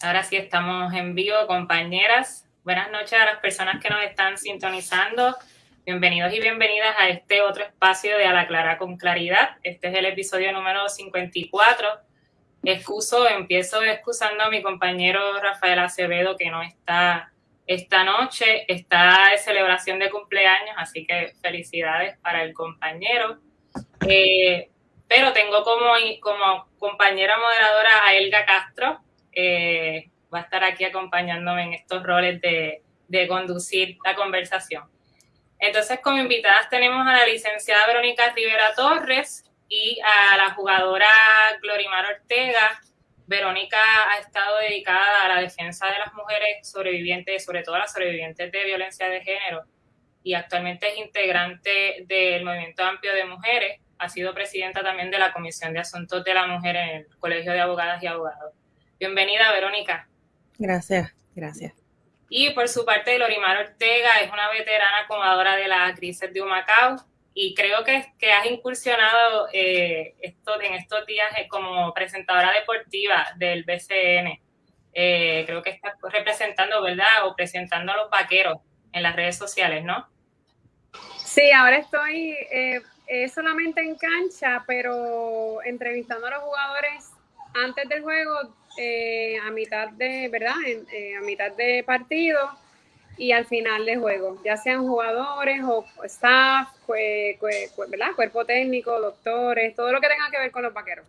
Ahora sí estamos en vivo, compañeras. Buenas noches a las personas que nos están sintonizando. Bienvenidos y bienvenidas a este otro espacio de A la Clara con Claridad. Este es el episodio número 54. Excuso, empiezo excusando a mi compañero Rafael Acevedo que no está esta noche. Está de celebración de cumpleaños, así que felicidades para el compañero. Eh, pero tengo como, como compañera moderadora a Elga Castro, eh, va a estar aquí acompañándome en estos roles de, conducir la conversación. Entonces, como invitadas tenemos a la licenciada Verónica Rivera Torres y a la jugadora Glorimar Ortega. Verónica ha estado dedicada a la defensa de las mujeres sobrevivientes, sobre todo las sobrevivientes de violencia de género, y actualmente es integrante del Movimiento Amplio de Mujeres. Ha sido presidenta también de la Comisión de Asuntos de la Mujer en el Colegio de Abogadas y Abogados. Bienvenida, Verónica. Gracias, gracias. Y por su parte, Lorimar Ortega es una veterana acomodadora de la crisis de Humacao y creo que, que has incursionado eh, esto, en estos días eh, como presentadora deportiva del BCN. Eh, creo que estás representando, ¿verdad? O presentando a los vaqueros en las redes sociales, ¿no? Sí, ahora estoy solamente en cancha, pero entrevistando a los jugadores antes del juego eh, a mitad de, ¿verdad? Eh, a mitad de partido y al final de juego, ya sean jugadores o staff, ¿verdad? Cuerpo técnico, doctores, todo lo que tenga que ver con los vaqueros.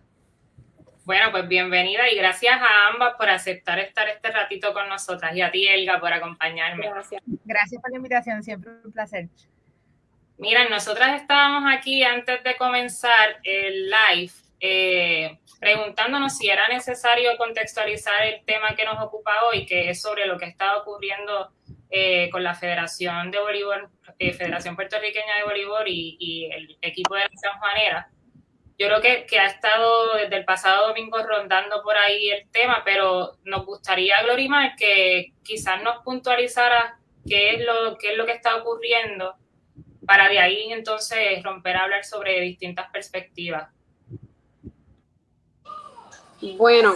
Bueno, pues bienvenida y gracias a ambas por aceptar estar este ratito con nosotras y a ti, Elga, por acompañarme. Gracias. Gracias por la invitación, siempre un placer. Mira, nosotras estábamos aquí antes de comenzar el live eh, preguntándonos si era necesario contextualizar el tema que nos ocupa hoy, que es sobre lo que está ocurriendo eh, con la Federación de Voleibol, eh, Federación Puertorriqueña de Voleibol y, el equipo de la San Juanera. Yo creo que, que, ha estado desde el pasado domingo rondando por ahí el tema, pero nos gustaría, Glorimar, que quizás nos puntualizara qué es lo, qué es lo que está ocurriendo para de ahí entonces romper a hablar sobre distintas perspectivas. Bueno,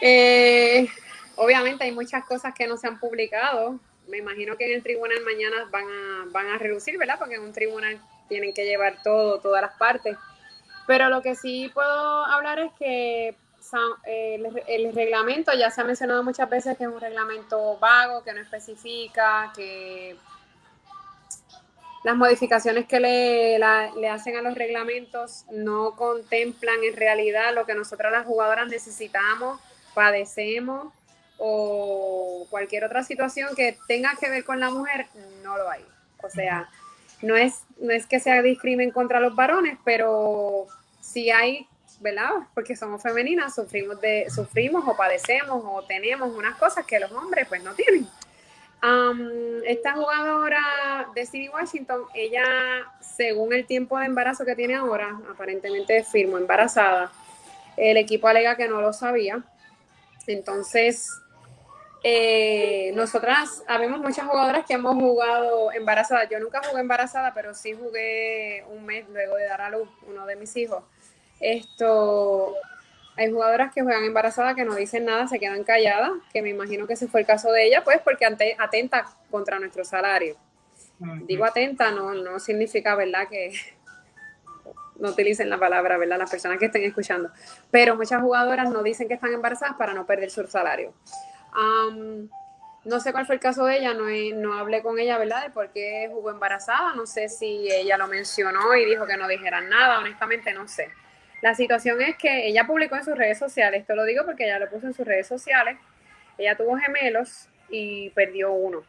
eh, obviamente hay muchas cosas que no se han publicado. Me imagino que en el tribunal mañana van a, van a reducir, ¿verdad? Porque en un tribunal tienen que llevar todo, todas las partes. Pero lo que sí puedo hablar es que el, el, reglamento, ya se ha mencionado muchas veces que es un reglamento vago, que no especifica, que las modificaciones que le, le, hacen a los reglamentos no contemplan en realidad lo que nosotras las jugadoras necesitamos, padecemos o cualquier otra situación que tenga que ver con la mujer, no lo hay. O sea, no es, no es que sea discrimen contra los varones, pero sí hay, ¿verdad? Porque somos femeninas, sufrimos, de, sufrimos o padecemos o tenemos unas cosas que los hombres pues no tienen esta jugadora de City Washington, ella, según el tiempo de embarazo que tiene ahora, aparentemente firmó embarazada. El equipo alega que no lo sabía. Entonces, eh, nosotras, habemos muchas jugadoras que hemos jugado embarazadas. Yo nunca jugué embarazada, pero sí jugué un mes luego de dar a luz uno de mis hijos. Esto, hay jugadoras que juegan embarazadas que no dicen nada, se quedan calladas, que me imagino que ese fue el caso de ella, pues porque atenta contra nuestro salario. Digo atenta, no, no significa, ¿verdad?, que no utilicen la palabra, ¿verdad?, las personas que estén escuchando. Pero muchas jugadoras no dicen que están embarazadas para no perder su salario. no sé cuál fue el caso de ella, no, no hablé con ella, ¿verdad?, de por qué jugó embarazada. No sé si ella lo mencionó y dijo que no dijeran nada, honestamente no sé. La situación es que ella publicó en sus redes sociales, esto lo digo porque ella lo puso en sus redes sociales, ella tuvo gemelos y perdió uno.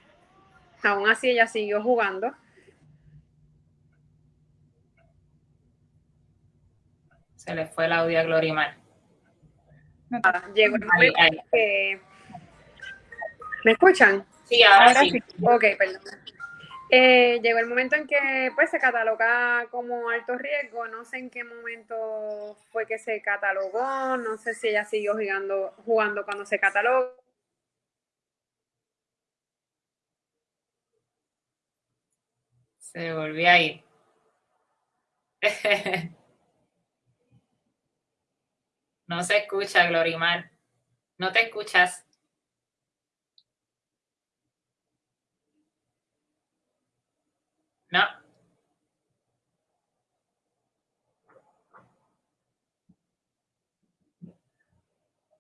Aún así ella siguió jugando. Se le fue el audio a Glorimar. llegó el momento que... ¿Me escuchan? Sí, ahora, sí. Ok, perdón. Eh, llegó el momento en que pues se cataloga como alto riesgo, no sé en qué momento fue que se catalogó, no sé si ella siguió jugando, jugando cuando se catalogó. Se volvió a ir. no se escucha, Glorimar. No te escuchas. No.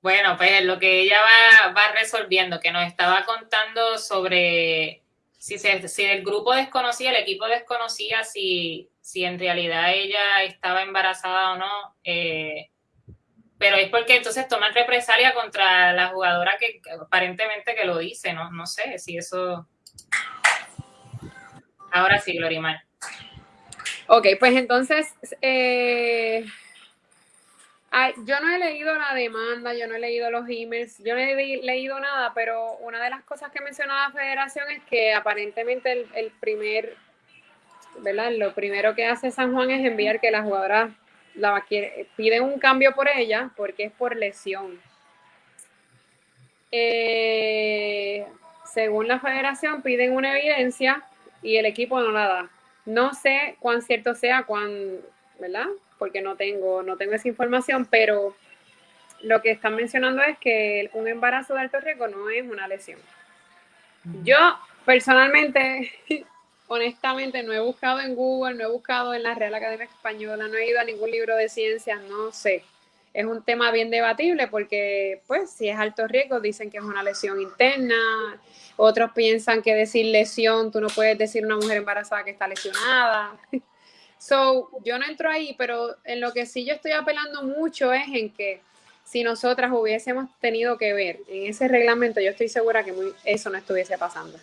Bueno, pues lo que ella va, va resolviendo, que nos estaba contando sobre si, si el grupo desconocía, el equipo desconocía si, si en realidad ella estaba embarazada o no. Eh, pero es porque entonces toman represalia contra la jugadora que aparentemente que lo dice, ¿no? No sé si eso... Ahora sí, Glorimar. Ok, pues entonces, eh, yo no he leído la demanda, yo no he leído los emails, yo no he leído nada, pero una de las cosas que mencionaba la federación es que aparentemente el, el primer, ¿verdad? Lo primero que hace San Juan es enviar que la jugadora la piden un cambio por ella porque es por lesión. Eh, según la federación, piden una evidencia y el equipo no la da. No sé cuán cierto sea, cuán, ¿verdad? Porque no tengo, no tengo esa información, pero lo que están mencionando es que un embarazo de alto riesgo no es una lesión. Yo personalmente honestamente no he buscado en Google, no he buscado en la Real Academia Española, no he ido a ningún libro de ciencias, no sé. Es un tema bien debatible porque, pues, si es alto riesgo, dicen que es una lesión interna. Otros piensan que decir lesión, tú no puedes decir una mujer embarazada que está lesionada. So, yo no entro ahí, pero en lo que sí yo estoy apelando mucho es en que si nosotras hubiésemos tenido que ver en ese reglamento, yo estoy segura que eso no estuviese pasando.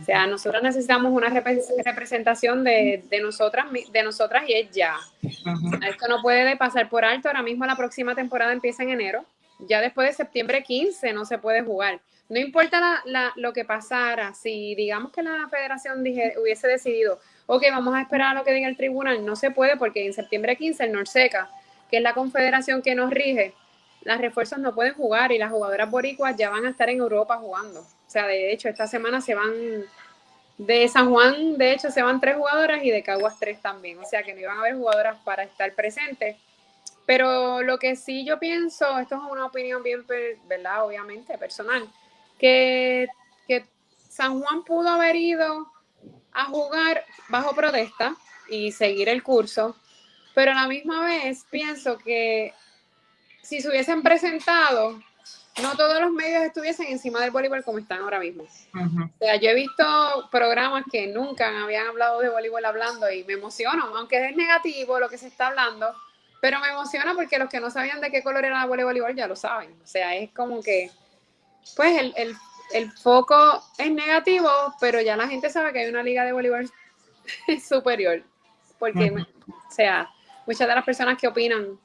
O sea, nosotros necesitamos una representación de, nosotras, de nosotras y es ya. Esto no puede pasar por alto. Ahora mismo la próxima temporada empieza en enero. Ya después de septiembre 15 no se puede jugar. No importa lo que pasara, si digamos que la federación hubiese decidido, ok, vamos a esperar a lo que diga el tribunal, no se puede porque en septiembre 15 el Norseca, que es la confederación que nos rige, las refuerzos no pueden jugar y las jugadoras boricuas ya van a estar en Europa jugando. O sea, de hecho, esta semana se van de San Juan, de hecho, se van tres jugadoras y de Caguas tres también. O sea, que no iban a haber jugadoras para estar presentes. Pero lo que sí yo pienso, esto es una opinión bien, ¿verdad? Obviamente, personal, que, que San Juan pudo haber ido a jugar bajo protesta y seguir el curso, pero a la misma vez pienso que si se hubiesen presentado no todos los medios estuviesen encima del voleibol como están ahora mismo. O sea, yo he visto programas que nunca habían hablado de voleibol hablando y me emociono, aunque es negativo lo que se está hablando, pero me emociona porque los que no sabían de qué color era el voleibol ya lo saben. O sea, es como que, pues el, el foco es negativo, pero ya la gente sabe que hay una liga de voleibol superior. Porque, o sea, muchas de las personas que opinan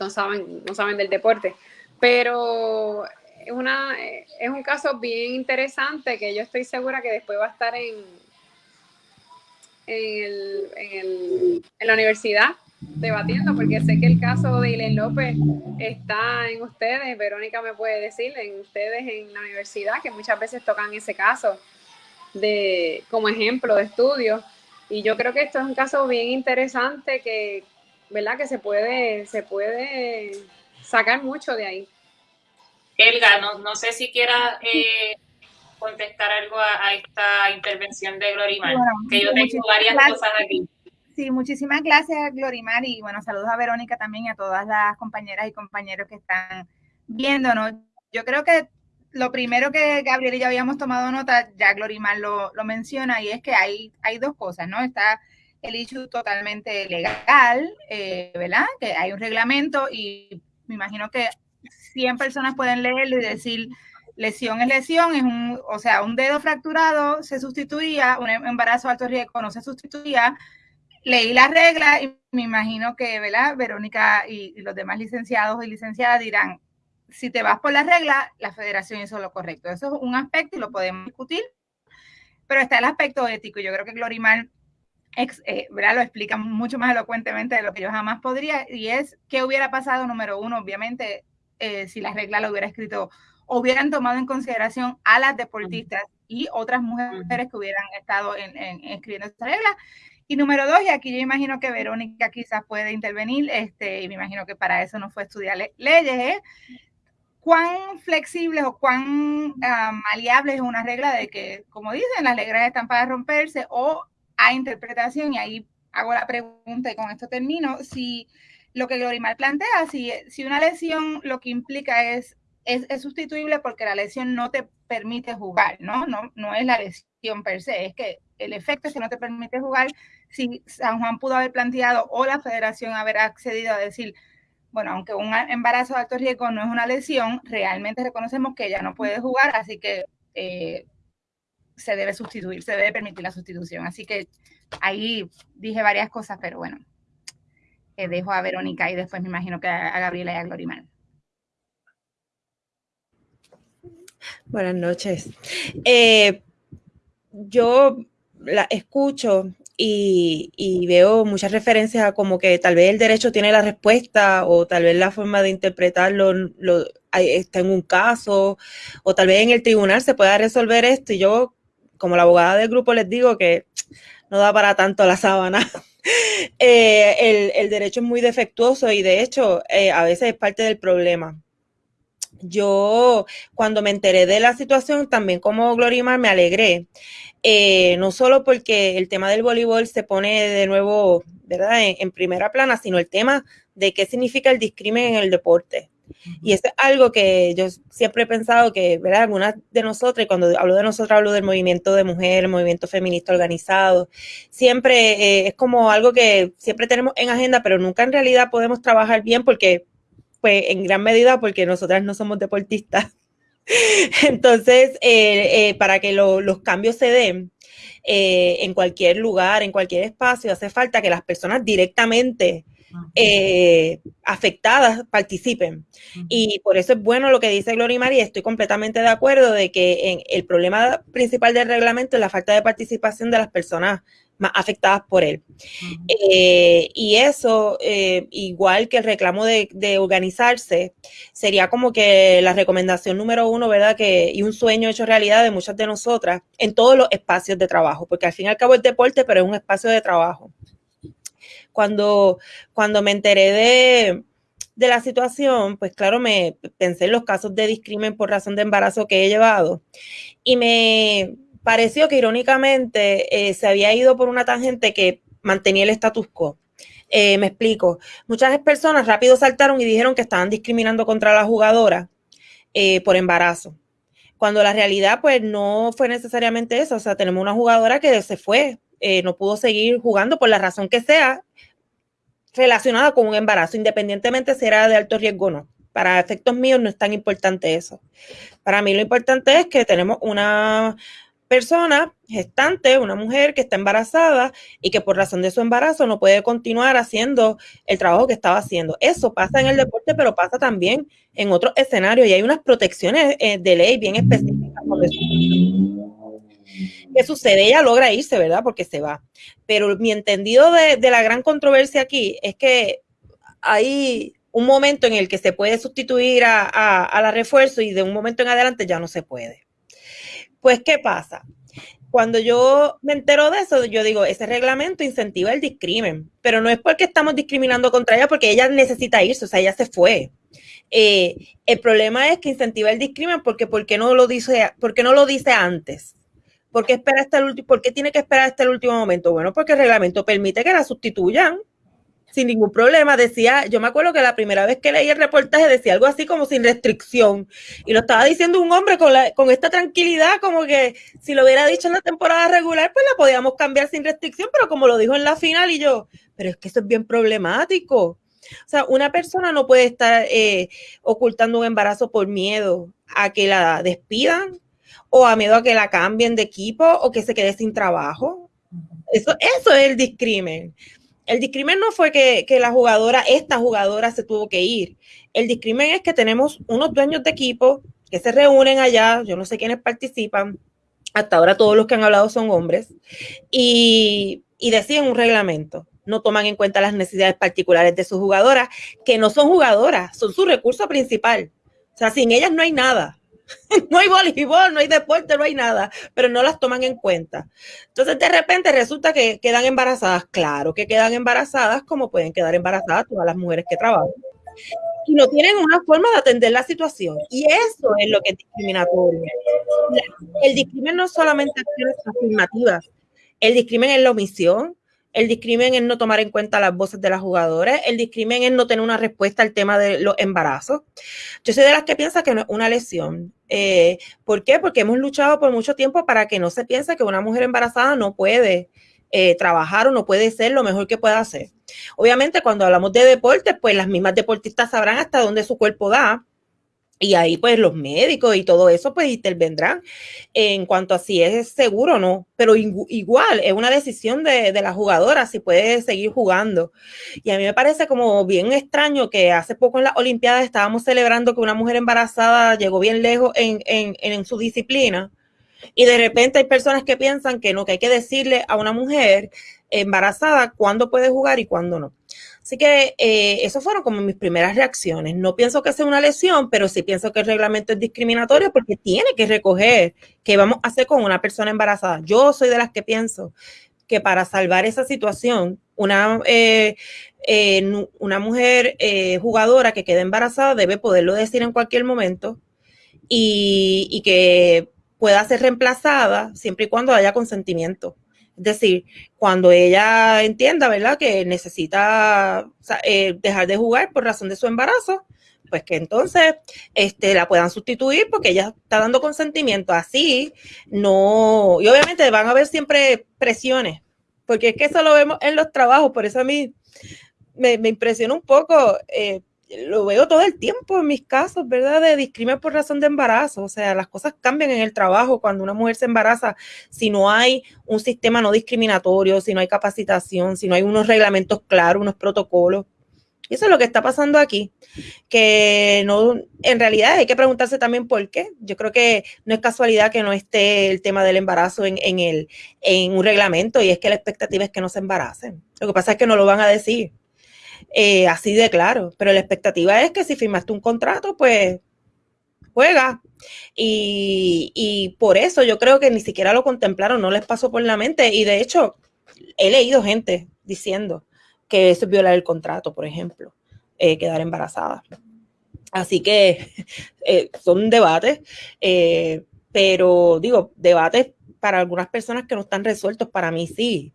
no saben, no saben del deporte. Pero es, una, es un caso bien interesante que yo estoy segura que después va a estar en, en, el, en, el, en la universidad debatiendo, porque sé que el caso de Ilen López está en ustedes, Verónica me puede decir, en ustedes en la universidad, que muchas veces tocan ese caso de como ejemplo de estudio. Y yo creo que esto es un caso bien interesante que, ¿verdad? Que se puede, se puede sacar mucho de ahí. Elga, no, no sé si quiera eh, contestar algo a, esta intervención de Glorimar, que yo tengo varias cosas aquí. Sí, muchísimas gracias, Glorimar, y bueno, saludos a Verónica también y a todas las compañeras y compañeros que están viéndonos. Yo creo que lo primero que Gabriel y yo habíamos tomado nota, ya Glorimar lo, lo menciona, y es que hay, hay dos cosas, ¿no? Está el issue totalmente legal, eh, ¿verdad? Que hay un reglamento y me imagino que 100 personas pueden leerlo y decir, lesión es lesión, es un, o sea, un dedo fracturado se sustituía, un embarazo alto riesgo no se sustituía. Leí la regla y me imagino que, ¿verdad? Verónica y, los demás licenciados y licenciadas dirán, si te vas por la regla, la federación hizo lo correcto. Eso es un aspecto y lo podemos discutir, pero está el aspecto ético. Yo creo que Glorimar eh, ¿verdad? lo explica mucho más elocuentemente de lo que yo jamás podría, y es qué hubiera pasado, número uno, obviamente, eh, si la regla lo hubiera escrito, hubieran tomado en consideración a las deportistas y otras mujeres que hubieran estado en, escribiendo esta regla. Y número dos, y aquí yo imagino que Verónica quizás puede intervenir, este, y me imagino que para eso no fue estudiar leyes, ¿eh? cuán flexibles o cuán ah, maleables es una regla de que, como dicen, las reglas están para romperse o a interpretación, y ahí hago la pregunta y con esto termino, si lo que Glorimar plantea, si, si una lesión lo que implica es, es, es, sustituible porque la lesión no te permite jugar, ¿no? ¿no? No es la lesión per se, es que el efecto es que no te permite jugar. Si San Juan pudo haber planteado o la federación haber accedido a decir, bueno, aunque un embarazo de alto riesgo no es una lesión, realmente reconocemos que ella no puede jugar, así que eh, se debe sustituir, se debe permitir la sustitución. Así que ahí dije varias cosas, pero bueno, eh, dejo a Verónica y después me imagino que a, Gabriela y a Glorimar. Buenas noches. Eh, yo la escucho y, veo muchas referencias a como que tal vez el derecho tiene la respuesta o tal vez la forma de interpretarlo lo, está en un caso o tal vez en el tribunal se pueda resolver esto y yo como la abogada del grupo les digo que no da para tanto la sábana. Eh, el, derecho es muy defectuoso y de hecho eh, a veces es parte del problema. Yo cuando me enteré de la situación, también como Glorimar, me alegré. Eh, no solo porque el tema del voleibol se pone de nuevo, ¿verdad?, en, primera plana, sino el tema de qué significa el discrimen en el deporte. Y eso es algo que yo siempre he pensado que, ¿verdad? Algunas de nosotras, y cuando hablo de nosotros hablo del movimiento de mujeres, movimiento feminista organizado, siempre eh, es como algo que siempre tenemos en agenda, pero nunca en realidad podemos trabajar bien porque, pues en gran medida porque nosotras no somos deportistas. Entonces, eh, eh, para que los cambios se den en cualquier lugar, en cualquier espacio, hace falta que las personas directamente eh, afectadas participen. Y por eso es bueno lo que dice Gloria María, estoy completamente de acuerdo de que en el problema principal del reglamento es la falta de participación de las personas más afectadas por él. Eh, y eso, eh, igual que el reclamo de, organizarse, sería como que la recomendación número uno, ¿verdad? Que, y un sueño hecho realidad de muchas de nosotras en todos los espacios de trabajo, porque al fin y al cabo es deporte, pero es un espacio de trabajo cuando, cuando me enteré de, de la situación, pues claro, me pensé en los casos de discrimen por razón de embarazo que he llevado y me pareció que irónicamente eh, se había ido por una tangente que mantenía el status quo. Eh, me explico. Muchas personas rápido saltaron y dijeron que estaban discriminando contra la jugadora eh, por embarazo. Cuando la realidad, pues, no fue necesariamente eso. O sea, tenemos una jugadora que se fue, no pudo seguir jugando por la razón que sea, relacionada con un embarazo, independientemente si era de alto riesgo o no. Para efectos míos no es tan importante eso. Para mí lo importante es que tenemos una persona gestante, una mujer que está embarazada y que por razón de su embarazo no puede continuar haciendo el trabajo que estaba haciendo. Eso pasa en el deporte, pero pasa también en otros escenarios y hay unas protecciones eh, de ley bien específicas. ¿Qué sucede? Ella logra irse, ¿verdad? Porque se va. Pero mi entendido de, la gran controversia aquí es que hay un momento en el que se puede sustituir a, la refuerzo y de un momento en adelante ya no se puede. Pues, ¿qué pasa? Cuando yo me entero de eso, yo digo, ese reglamento incentiva el discrimen, pero no es porque estamos discriminando contra ella, porque ella necesita irse, o sea, ella se fue. Eh, el problema es que incentiva el discrimen porque ¿por qué no lo dice, porque no lo dice antes? ¿Por qué, espera hasta el último, ¿Por qué tiene que esperar hasta el último momento? Bueno, porque el reglamento permite que la sustituyan sin ningún problema. Decía, yo me acuerdo que la primera vez que leí el reportaje decía algo así como sin restricción. Y lo estaba diciendo un hombre con, la, con esta tranquilidad, como que si lo hubiera dicho en la temporada regular, pues la podíamos cambiar sin restricción, pero como lo dijo en la final y yo, pero es que eso es bien problemático. O sea, una persona no puede estar eh, ocultando un embarazo por miedo a que la despidan o a miedo a que la cambien de equipo o que se quede sin trabajo. Eso, eso es el discrimen. El discrimen no fue que, la jugadora, esta jugadora se tuvo que ir. El discrimen es que tenemos unos dueños de equipo que se reúnen allá, yo no sé quiénes participan, hasta ahora todos los que han hablado son hombres, y, y deciden un reglamento. No toman en cuenta las necesidades particulares de sus jugadoras, que no son jugadoras, son su recurso principal. O sea, sin ellas no hay nada. no hay voleibol, no hay deporte, no hay nada, pero no las toman en cuenta. Entonces, de repente resulta que quedan embarazadas. Claro que quedan embarazadas, como pueden quedar embarazadas todas las mujeres que trabajan. y no tienen una forma de atender la situación. Y eso es lo que es discriminatorio. El discrimen no es solamente acciones afirmativas, el discrimen es la omisión, el discrimen es no tomar en cuenta las voces de las jugadoras, el discrimen es no tener una respuesta al tema de los embarazos. Yo soy de las que piensa que no es una lesión. Eh, ¿Por qué? Porque hemos luchado por mucho tiempo para que no se piense que una mujer embarazada no puede eh, trabajar o no puede ser lo mejor que pueda hacer. Obviamente, cuando hablamos de deportes, pues las mismas deportistas sabrán hasta dónde su cuerpo da. Y ahí pues los médicos y todo eso pues intervendrán en cuanto a si es seguro o no. Pero igual es una decisión de, de, la jugadora si puede seguir jugando. Y a mí me parece como bien extraño que hace poco en las Olimpiadas estábamos celebrando que una mujer embarazada llegó bien lejos en, en, en su disciplina. Y de repente hay personas que piensan que no, que hay que decirle a una mujer embarazada cuándo puede jugar y cuándo no. Así que eh, esas fueron como mis primeras reacciones. No pienso que sea una lesión, pero sí pienso que el reglamento es discriminatorio porque tiene que recoger qué vamos a hacer con una persona embarazada. Yo soy de las que pienso que para salvar esa situación, una, eh, eh, una mujer eh, jugadora que quede embarazada debe poderlo decir en cualquier momento y, y que pueda ser reemplazada siempre y cuando haya consentimiento. Es decir, cuando ella entienda, ¿verdad?, que necesita eh, dejar de jugar por razón de su embarazo, pues que entonces este, la puedan sustituir porque ella está dando consentimiento. Así, no, y obviamente van a haber siempre presiones, porque es que eso lo vemos en los trabajos, por eso a mí me, me impresiona un poco. Eh, lo veo todo el tiempo en mis casos, ¿verdad? De discrimen por razón de embarazo. O sea, las cosas cambian en el trabajo cuando una mujer se embaraza. Si no hay un sistema no discriminatorio, si no hay capacitación, si no hay unos reglamentos claros, unos protocolos. Y eso es lo que está pasando aquí. Que no, en realidad hay que preguntarse también por qué. Yo creo que no es casualidad que no esté el tema del embarazo en, en, el, en un reglamento y es que la expectativa es que no se embaracen. Lo que pasa es que no lo van a decir eh, así de claro. Pero la expectativa es que si firmaste un contrato, pues juega. Y, por eso yo creo que ni siquiera lo contemplaron, no les pasó por la mente. Y de hecho, he leído gente diciendo que eso es violar el contrato, por ejemplo, eh, quedar embarazada. Así que eh, son debates, eh, pero digo, debates para algunas personas que no están resueltos, para mí sí.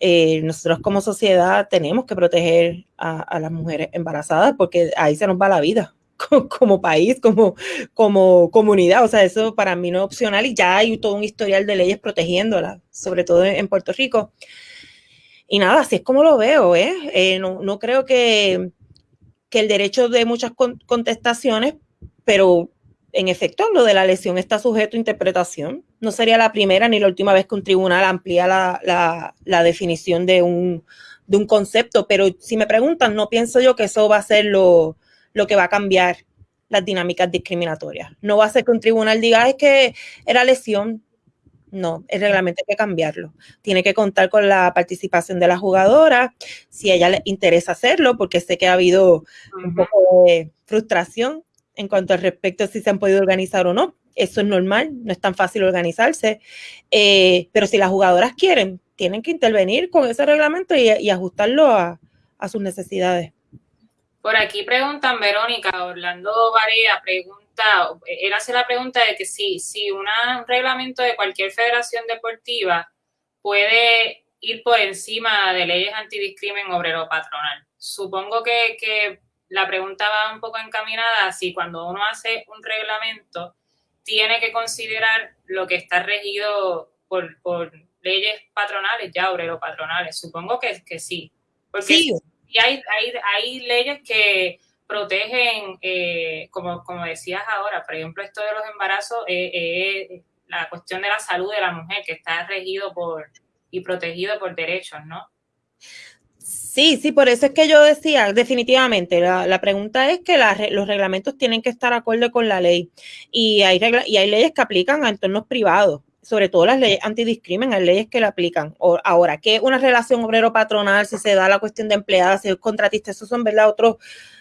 Eh, nosotros como sociedad tenemos que proteger a, a, las mujeres embarazadas porque ahí se nos va la vida como, país, como, como comunidad. O sea, eso para mí no es opcional y ya hay todo un historial de leyes protegiéndolas, sobre todo en Puerto Rico. Y nada, así es como lo veo, ¿eh? eh no, no, creo que, que el derecho de muchas contestaciones, pero en efecto, lo de la lesión está sujeto a interpretación. No sería la primera ni la última vez que un tribunal amplía la, la, la definición de un, de un, concepto, pero si me preguntan, no pienso yo que eso va a ser lo, lo, que va a cambiar las dinámicas discriminatorias. No va a ser que un tribunal diga es que era lesión. No, el reglamento hay que cambiarlo. Tiene que contar con la participación de la jugadora, si a ella le interesa hacerlo, porque sé que ha habido un poco de frustración en cuanto al respecto si se han podido organizar o no. Eso es normal, no es tan fácil organizarse, eh, pero si las jugadoras quieren, tienen que intervenir con ese reglamento y, ajustarlo a, sus necesidades. Por aquí preguntan, Verónica, Orlando Varea pregunta, él hace la pregunta de que si, si un reglamento de cualquier federación deportiva puede ir por encima de leyes antidiscrimen obrero patronal. Supongo que, que la pregunta va un poco encaminada si cuando uno hace un reglamento tiene que considerar lo que está regido por, por leyes patronales, ya obrero patronales. Supongo que, que sí. Porque sí. hay, hay, hay leyes que protegen, eh, como, como decías ahora, por ejemplo, esto de los embarazos, eh, eh, la cuestión de la salud de la mujer, que está regido por y protegido por derechos, ¿no? Sí, sí, por eso es que yo decía, definitivamente, la, la pregunta es que la, los reglamentos tienen que estar acorde con la ley y hay, regla, y hay leyes que aplican a entornos privados, sobre todo las leyes antidiscrimen, hay leyes que la aplican. O, ahora, que una relación obrero-patronal, si se da la cuestión de empleada, si es contratista, esos son, ¿verdad?, otros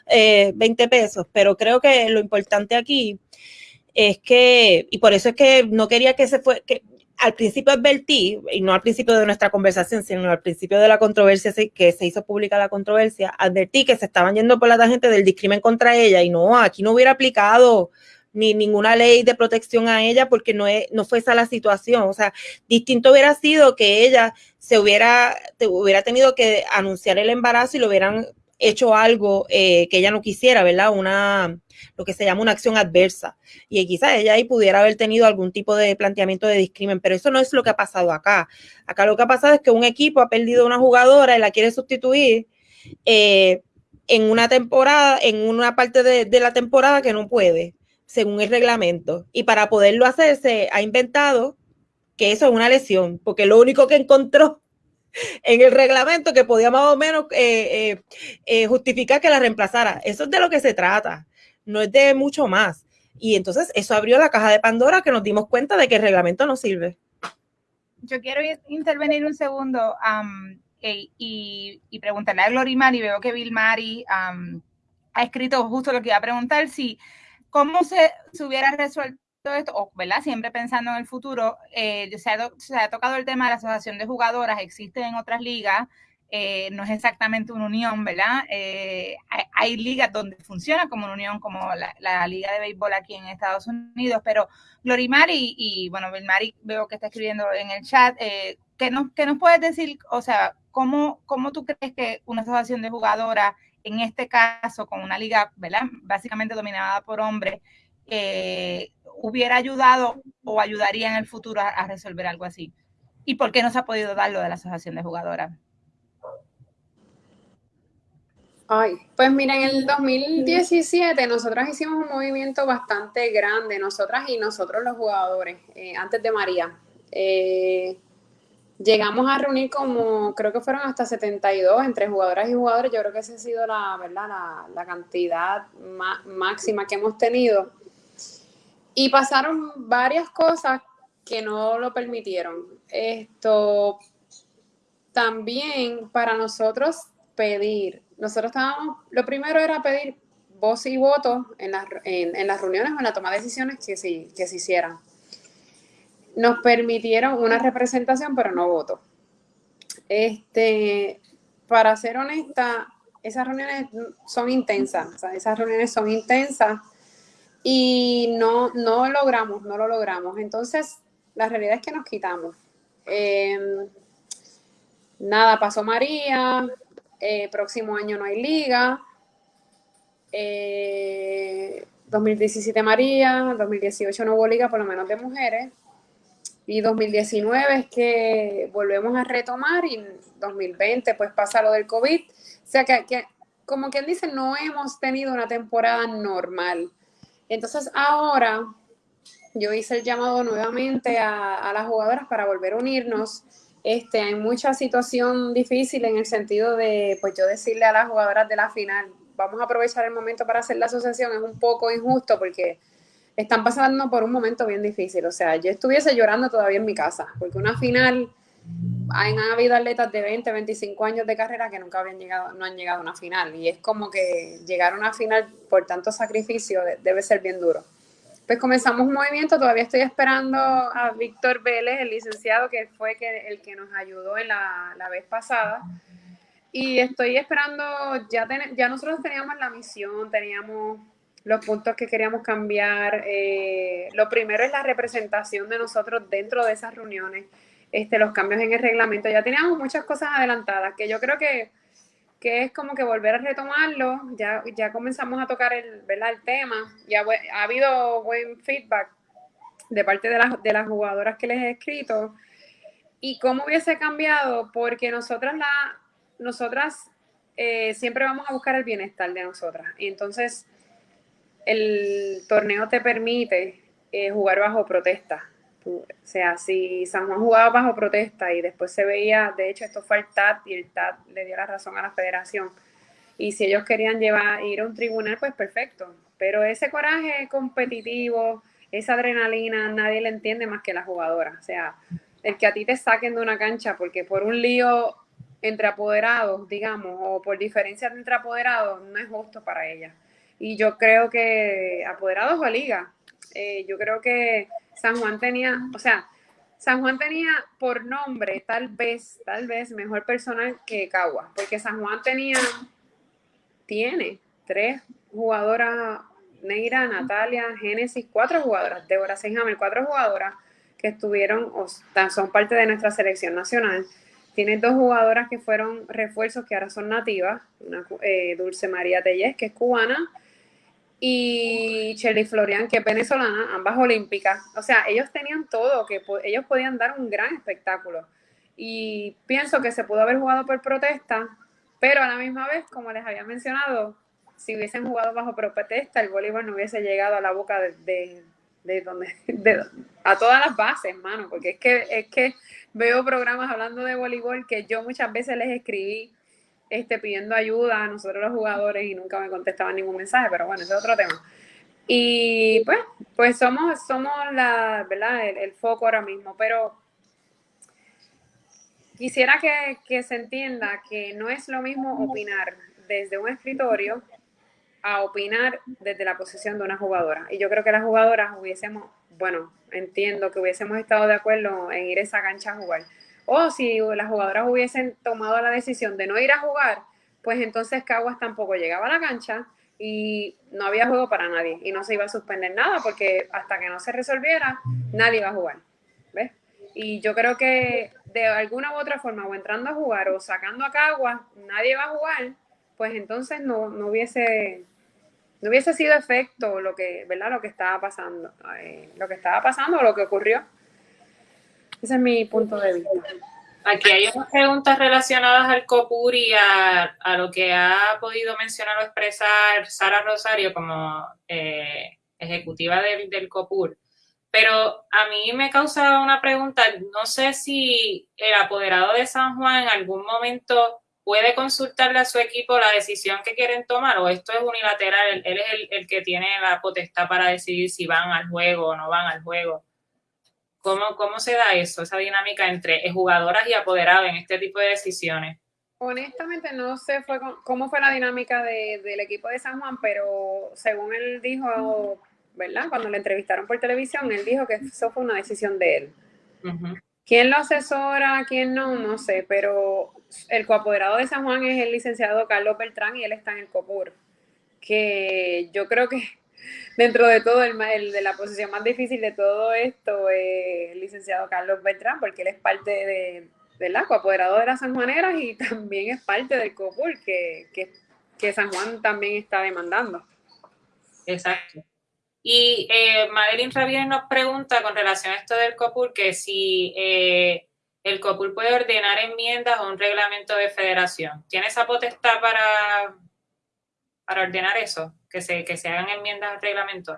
eh, 20 pesos, pero creo que lo importante aquí es que, y por eso es que no quería que se fue, que al principio advertí, y no al principio de nuestra conversación, sino al principio de la controversia que se hizo pública la controversia, advertí que se estaban yendo por la gente del discrimen contra ella y no, aquí no hubiera aplicado ni ninguna ley de protección a ella porque no, no fue esa la situación. O sea, distinto hubiera sido que ella se hubiera, hubiera tenido que anunciar el embarazo y lo hubieran hecho algo eh, que ella no quisiera, ¿verdad? Una, lo que se llama una acción adversa. Y quizás ella ahí pudiera haber tenido algún tipo de planteamiento de discrimen, pero eso no es lo que ha pasado acá. Acá lo que ha pasado es que un equipo ha perdido una jugadora y la quiere sustituir eh, en una temporada, en una parte de, la temporada que no puede, según el reglamento. Y para poderlo hacer, se ha inventado que eso es una lesión, porque lo único que encontró en el reglamento que podía más o menos eh, eh, justificar que la reemplazara. Eso es de lo que se trata no es de mucho más. Y entonces eso abrió la caja de Pandora que nos dimos cuenta de que el reglamento no sirve. Yo quiero intervenir un segundo y, preguntarle a Glorimar y veo que Bill Mari ha escrito justo lo que iba a preguntar, si cómo se, hubiera resuelto esto, o, ¿verdad? Siempre pensando en el futuro, eh, se, ha, tocado el tema de la asociación de jugadoras, existe en otras ligas, eh, no es exactamente una unión, ¿verdad? Eh, hay, ligas donde funciona como una unión, como la, Liga de Béisbol aquí en Estados Unidos, pero Glorimari y, bueno, Vilmari veo que está escribiendo en el chat, ¿qué, nos, nos puedes decir? O sea, ¿cómo, ¿cómo tú crees que una asociación de jugadoras, en este caso, con una liga, ¿verdad? Básicamente dominada por hombres, hubiera ayudado o ayudaría en el futuro a, a resolver algo así? ¿Y por qué no se ha podido dar lo de la asociación de jugadoras? Ay, pues mira, en el 2017 nosotras hicimos un movimiento bastante grande, nosotras y nosotros los jugadores, eh, antes de María. Eh, llegamos a reunir como, creo que fueron hasta 72 entre jugadoras y jugadores, yo creo que esa ha sido la, ¿verdad? la, cantidad máxima que hemos tenido. Y pasaron varias cosas que no lo permitieron. Esto también para nosotros pedir nosotros estábamos, lo primero era pedir voz y voto en las, en, las reuniones o en la toma de decisiones que, sí, que se hicieran. Nos permitieron una representación, pero no voto. Este, para ser honesta, esas reuniones son intensas, esas reuniones son intensas y no, no logramos, no lo logramos. Entonces, la realidad es que nos quitamos. Em, nada, pasó María, eh, próximo año no hay liga. 2017 eh, María, 2018 no hubo liga, por lo menos de mujeres. Y 2019 es que volvemos a retomar y 2020 pues pasa lo del COVID. O sea que como quien dice, no hemos tenido una temporada normal. Entonces ahora yo hice el llamado nuevamente a, las jugadoras para volver a unirnos este, hay mucha situación difícil en el sentido de, pues yo decirle a las jugadoras de la final, vamos a aprovechar el momento para hacer la asociación, es un poco injusto porque están pasando por un momento bien difícil. O sea, yo estuviese llorando todavía en mi casa, porque una final, han habido atletas de 20, 25 años de carrera que nunca habían llegado, no han llegado a una final. Y es como que llegar a una final por tanto sacrificio debe ser bien duro pues comenzamos un movimiento, todavía estoy esperando a Víctor Vélez, el licenciado que fue que, el que nos ayudó en la, la vez pasada. Y estoy esperando, ya, ya nosotros teníamos la misión, teníamos los puntos que queríamos cambiar. Eh, lo primero es la representación de nosotros dentro de esas reuniones, este, los cambios en el reglamento. Ya teníamos muchas cosas adelantadas que yo creo que que es como que volver a retomarlo, ya, ya comenzamos a tocar el, el tema, ya ha habido buen feedback de parte de, las, de las jugadoras que les he escrito, y cómo hubiese cambiado, porque nosotras, la, nosotras eh, siempre vamos a buscar el bienestar de nosotras, y entonces el torneo te permite eh, jugar bajo protesta, o sea, si San Juan jugaba bajo protesta y después se veía, de hecho esto fue el TAT y el TAT le dio la razón a la federación. Y si ellos querían llevar, ir a un tribunal, pues perfecto. Pero ese coraje competitivo, esa adrenalina, nadie le entiende más que la jugadora. O sea, el que a ti te saquen de una cancha porque por un lío entre apoderados, digamos, o por diferencias entre apoderados, no es justo para ella. Y yo creo que apoderados o liga, eh, yo creo que San Juan tenía, o sea, San Juan tenía por nombre, tal vez, tal vez, mejor personal que Cagua, porque San Juan tenía, tiene tres jugadoras, Neira, Natalia, Génesis, cuatro jugadoras, Débora Seinhammer, cuatro jugadoras que estuvieron, o son parte de nuestra selección nacional. Tiene dos jugadoras que fueron refuerzos que ahora son nativas, una, eh, Dulce María Tellez, que es cubana, y Shelly Florian, que es venezolana, ambas olímpicas. O sea, ellos tenían todo, que ellos podían dar un gran espectáculo. Y pienso que se pudo haber jugado por protesta, pero a la misma vez, como les había mencionado, si hubiesen jugado bajo protesta, el voleibol no hubiese llegado a la boca de, de, donde, a todas las bases, mano, porque es que, es que veo programas hablando de voleibol que yo muchas veces les escribí este, pidiendo ayuda a nosotros los jugadores y nunca me contestaban ningún mensaje, pero bueno, ese es otro tema. Y pues, pues somos, somos la, ¿verdad? El, foco ahora mismo, pero quisiera que, que, se entienda que no es lo mismo opinar desde un escritorio a opinar desde la posición de una jugadora. Y yo creo que las jugadoras hubiésemos, bueno, entiendo que hubiésemos estado de acuerdo en ir a esa cancha a jugar o si las jugadoras hubiesen tomado la decisión de no ir a jugar, pues entonces Caguas tampoco llegaba a la cancha y no había juego para nadie y no se iba a suspender nada porque hasta que no se resolviera, nadie iba a jugar. ¿Ves? Y yo creo que de alguna u otra forma, o entrando a jugar o sacando a Caguas, nadie va a jugar, pues entonces no, no hubiese no hubiese sido efecto lo que, ¿verdad? Lo que estaba pasando, eh, lo que estaba pasando lo que ocurrió. Ese es mi punto de vista. Aquí hay unas preguntas relacionadas al COPUR y a, lo que ha podido mencionar o expresar Sara Rosario como eh, ejecutiva del, del, COPUR. Pero a mí me causa una pregunta, no sé si el apoderado de San Juan en algún momento puede consultarle a su equipo la decisión que quieren tomar o esto es unilateral, él, es el, el que tiene la potestad para decidir si van al juego o no van al juego. ¿Cómo, ¿Cómo se da eso, esa dinámica entre jugadoras y apoderados en este tipo de decisiones? Honestamente no sé fue cómo fue la dinámica del equipo de San Juan, pero según él dijo, ¿verdad? Cuando le entrevistaron por televisión, él dijo que eso fue una decisión de él. ¿Quién lo asesora, quién no? No sé, pero el coapoderado de San Juan es el licenciado Carlos Beltrán y él está en el COPUR, que yo creo que dentro de todo, el, de la posición más difícil de todo esto es el licenciado Carlos Beltrán, porque él es parte de, del apoderado de las sanjuaneras y también es parte del COPUR que, que, San Juan también está demandando. Exacto. Y eh, Madeline Ravier nos pregunta con relación a esto del COPUR que si eh, el COPUR puede ordenar enmiendas o un reglamento de federación. ¿Tiene esa potestad para, para ordenar eso? Que se, que se hagan enmiendas al reglamento?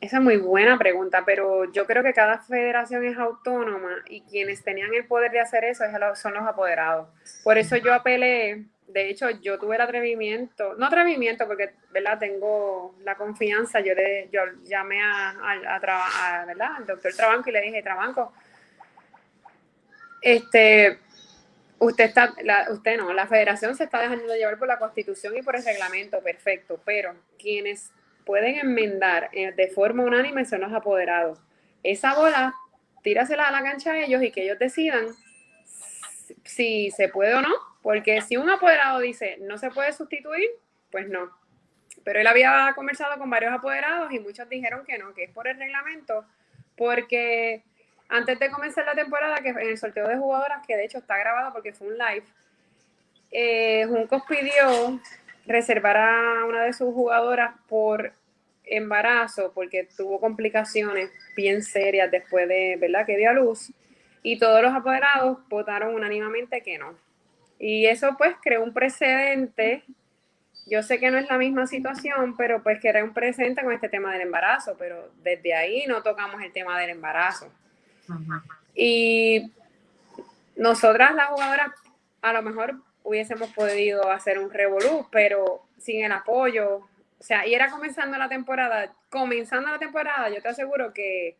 Esa es muy buena pregunta, pero yo creo que cada federación es autónoma y quienes tenían el poder de hacer eso son los apoderados. Por eso yo apelé, de hecho yo tuve el atrevimiento, no atrevimiento porque, ¿verdad? Tengo la confianza, yo, le, yo llamé a, al doctor Trabanco y le dije, Trabanco, este, usted está, la, usted no, la federación se está dejando llevar por la constitución y por el reglamento, perfecto, pero quienes pueden enmendar eh, de forma unánime son los apoderados. Esa bola, tírasela a la cancha a ellos y que ellos decidan si se puede o no, porque si un apoderado dice no se puede sustituir, pues no. Pero él había conversado con varios apoderados y muchos dijeron que no, que es por el reglamento, porque antes de comenzar la temporada, que en el sorteo de jugadoras, que de hecho está grabado porque fue un live, eh, Juncos pidió reservar a una de sus jugadoras por embarazo, porque tuvo complicaciones bien serias después de, ¿verdad?, que dio a luz, y todos los apoderados votaron unánimemente que no. Y eso pues creó un precedente, yo sé que no es la misma situación, pero pues que un precedente con este tema del embarazo, pero desde ahí no tocamos el tema del embarazo. Y nosotras las jugadoras a lo mejor hubiésemos podido hacer un revolú, pero sin el apoyo, o sea, y era comenzando la temporada, comenzando la temporada, yo te aseguro que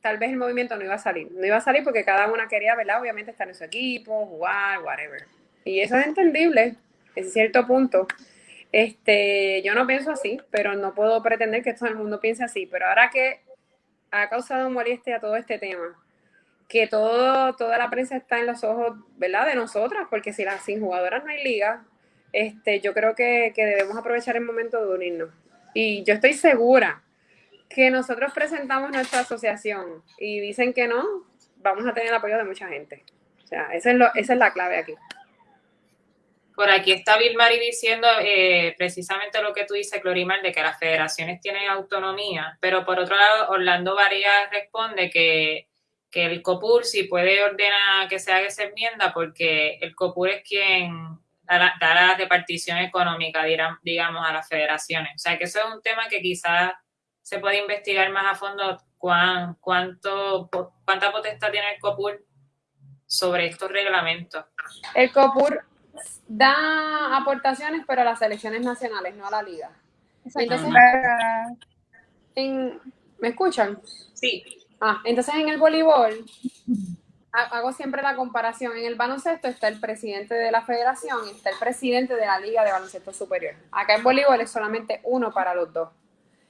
tal vez el movimiento no iba a salir, no iba a salir porque cada una quería, ¿verdad? Obviamente estar en su equipo, jugar, whatever. Y eso es entendible, en cierto punto. Este, yo no pienso así, pero no puedo pretender que todo el mundo piense así. Pero ahora que ha causado molestia todo este tema. Que todo, toda la prensa está en los ojos, ¿verdad? De nosotras, porque si las sin jugadoras no hay liga, este, yo creo que, que debemos aprovechar el momento de unirnos. Y yo estoy segura que nosotros presentamos nuestra asociación y dicen que no, vamos a tener el apoyo de mucha gente. O sea, esa es, lo, esa es la clave aquí. Por aquí está Bill Mari diciendo eh, precisamente lo que tú dices, Clorimar, de que las federaciones tienen autonomía, pero por otro lado, Orlando Varías responde que, que el COPUR sí puede ordenar que se haga esa enmienda porque el COPUR es quien da la, da la repartición económica, digamos, a las federaciones. O sea, que eso es un tema que quizás se puede investigar más a fondo cuán, cuánto, cuánta potestad tiene el COPUR sobre estos reglamentos. El COPUR da aportaciones, pero a las selecciones nacionales, no a la liga. Entonces, en, ¿me escuchan? Sí. Ah, entonces en el voleibol hago siempre la comparación. En el baloncesto está el presidente de la federación y está el presidente de la liga de baloncesto superior. Acá en voleibol es solamente uno para los dos.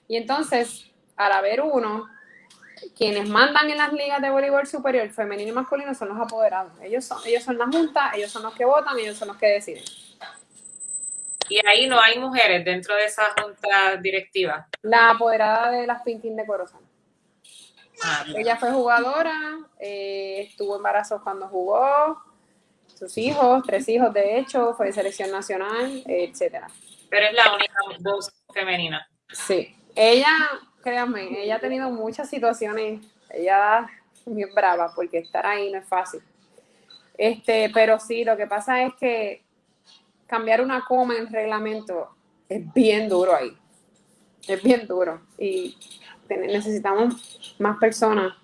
Y entonces, al haber uno, quienes mandan en las ligas de voleibol superior, femenino y masculino, son los apoderados. Ellos son, ellos son la junta, ellos son los que votan, ellos son los que deciden. Y ahí no hay mujeres dentro de esa junta directiva. La apoderada de las Pintín de Corozal. Ah, Ella fue jugadora, eh, estuvo embarazada cuando jugó, sus hijos, tres hijos de hecho, fue de selección nacional, etcétera. Pero es la única voz femenina. Sí. Ella créanme, ella ha tenido muchas situaciones, ella es brava porque estar ahí no es fácil. Este, pero sí, lo que pasa es que cambiar una coma en reglamento es bien duro ahí. Es bien duro. Y necesitamos más personas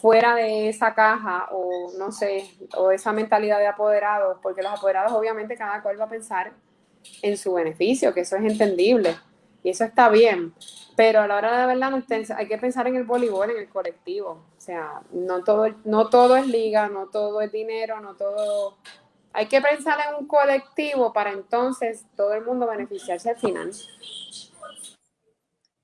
fuera de esa caja o no sé, o esa mentalidad de apoderados, porque los apoderados obviamente cada cual va a pensar en su beneficio, que eso es entendible y eso está bien. Pero a la hora de verdad hay que pensar en el voleibol, en el colectivo. O sea, no todo, no todo es liga, no todo es dinero, no todo... Hay que pensar en un colectivo para entonces todo el mundo beneficiarse al final.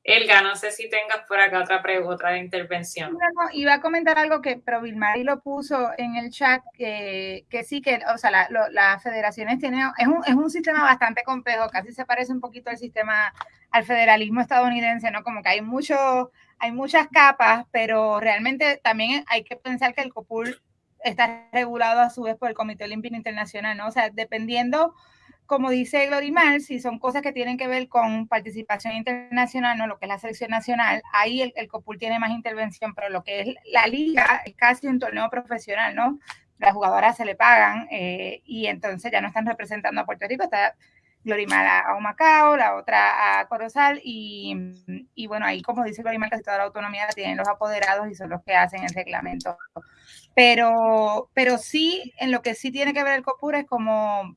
Elga, no sé si tengas por acá otra otra intervención. Iba a comentar algo que, pero Vilmari lo puso en el chat, que, que sí, que, o sea, las la federaciones tienen, es un, es un sistema bastante complejo, casi se parece un poquito al sistema al federalismo estadounidense, ¿no? Como que hay mucho, hay muchas capas, pero realmente también hay que pensar que el COPUL está regulado a su vez por el Comité Olímpico Internacional, ¿no? O sea, dependiendo, como dice Glorimar, si son cosas que tienen que ver con participación internacional, ¿no? Lo que es la selección nacional, ahí el, el COPUL tiene más intervención, pero lo que es la liga es casi un torneo profesional, ¿no? Las jugadoras se le pagan eh, y entonces ya no están representando a Puerto Rico, está Glorimar a, Humacao, la otra a Corozal, y, y, bueno, ahí como dice Glorimar, casi toda la autonomía la tienen los apoderados y son los que hacen el reglamento. Pero, pero sí, en lo que sí tiene que ver el COPUR es como,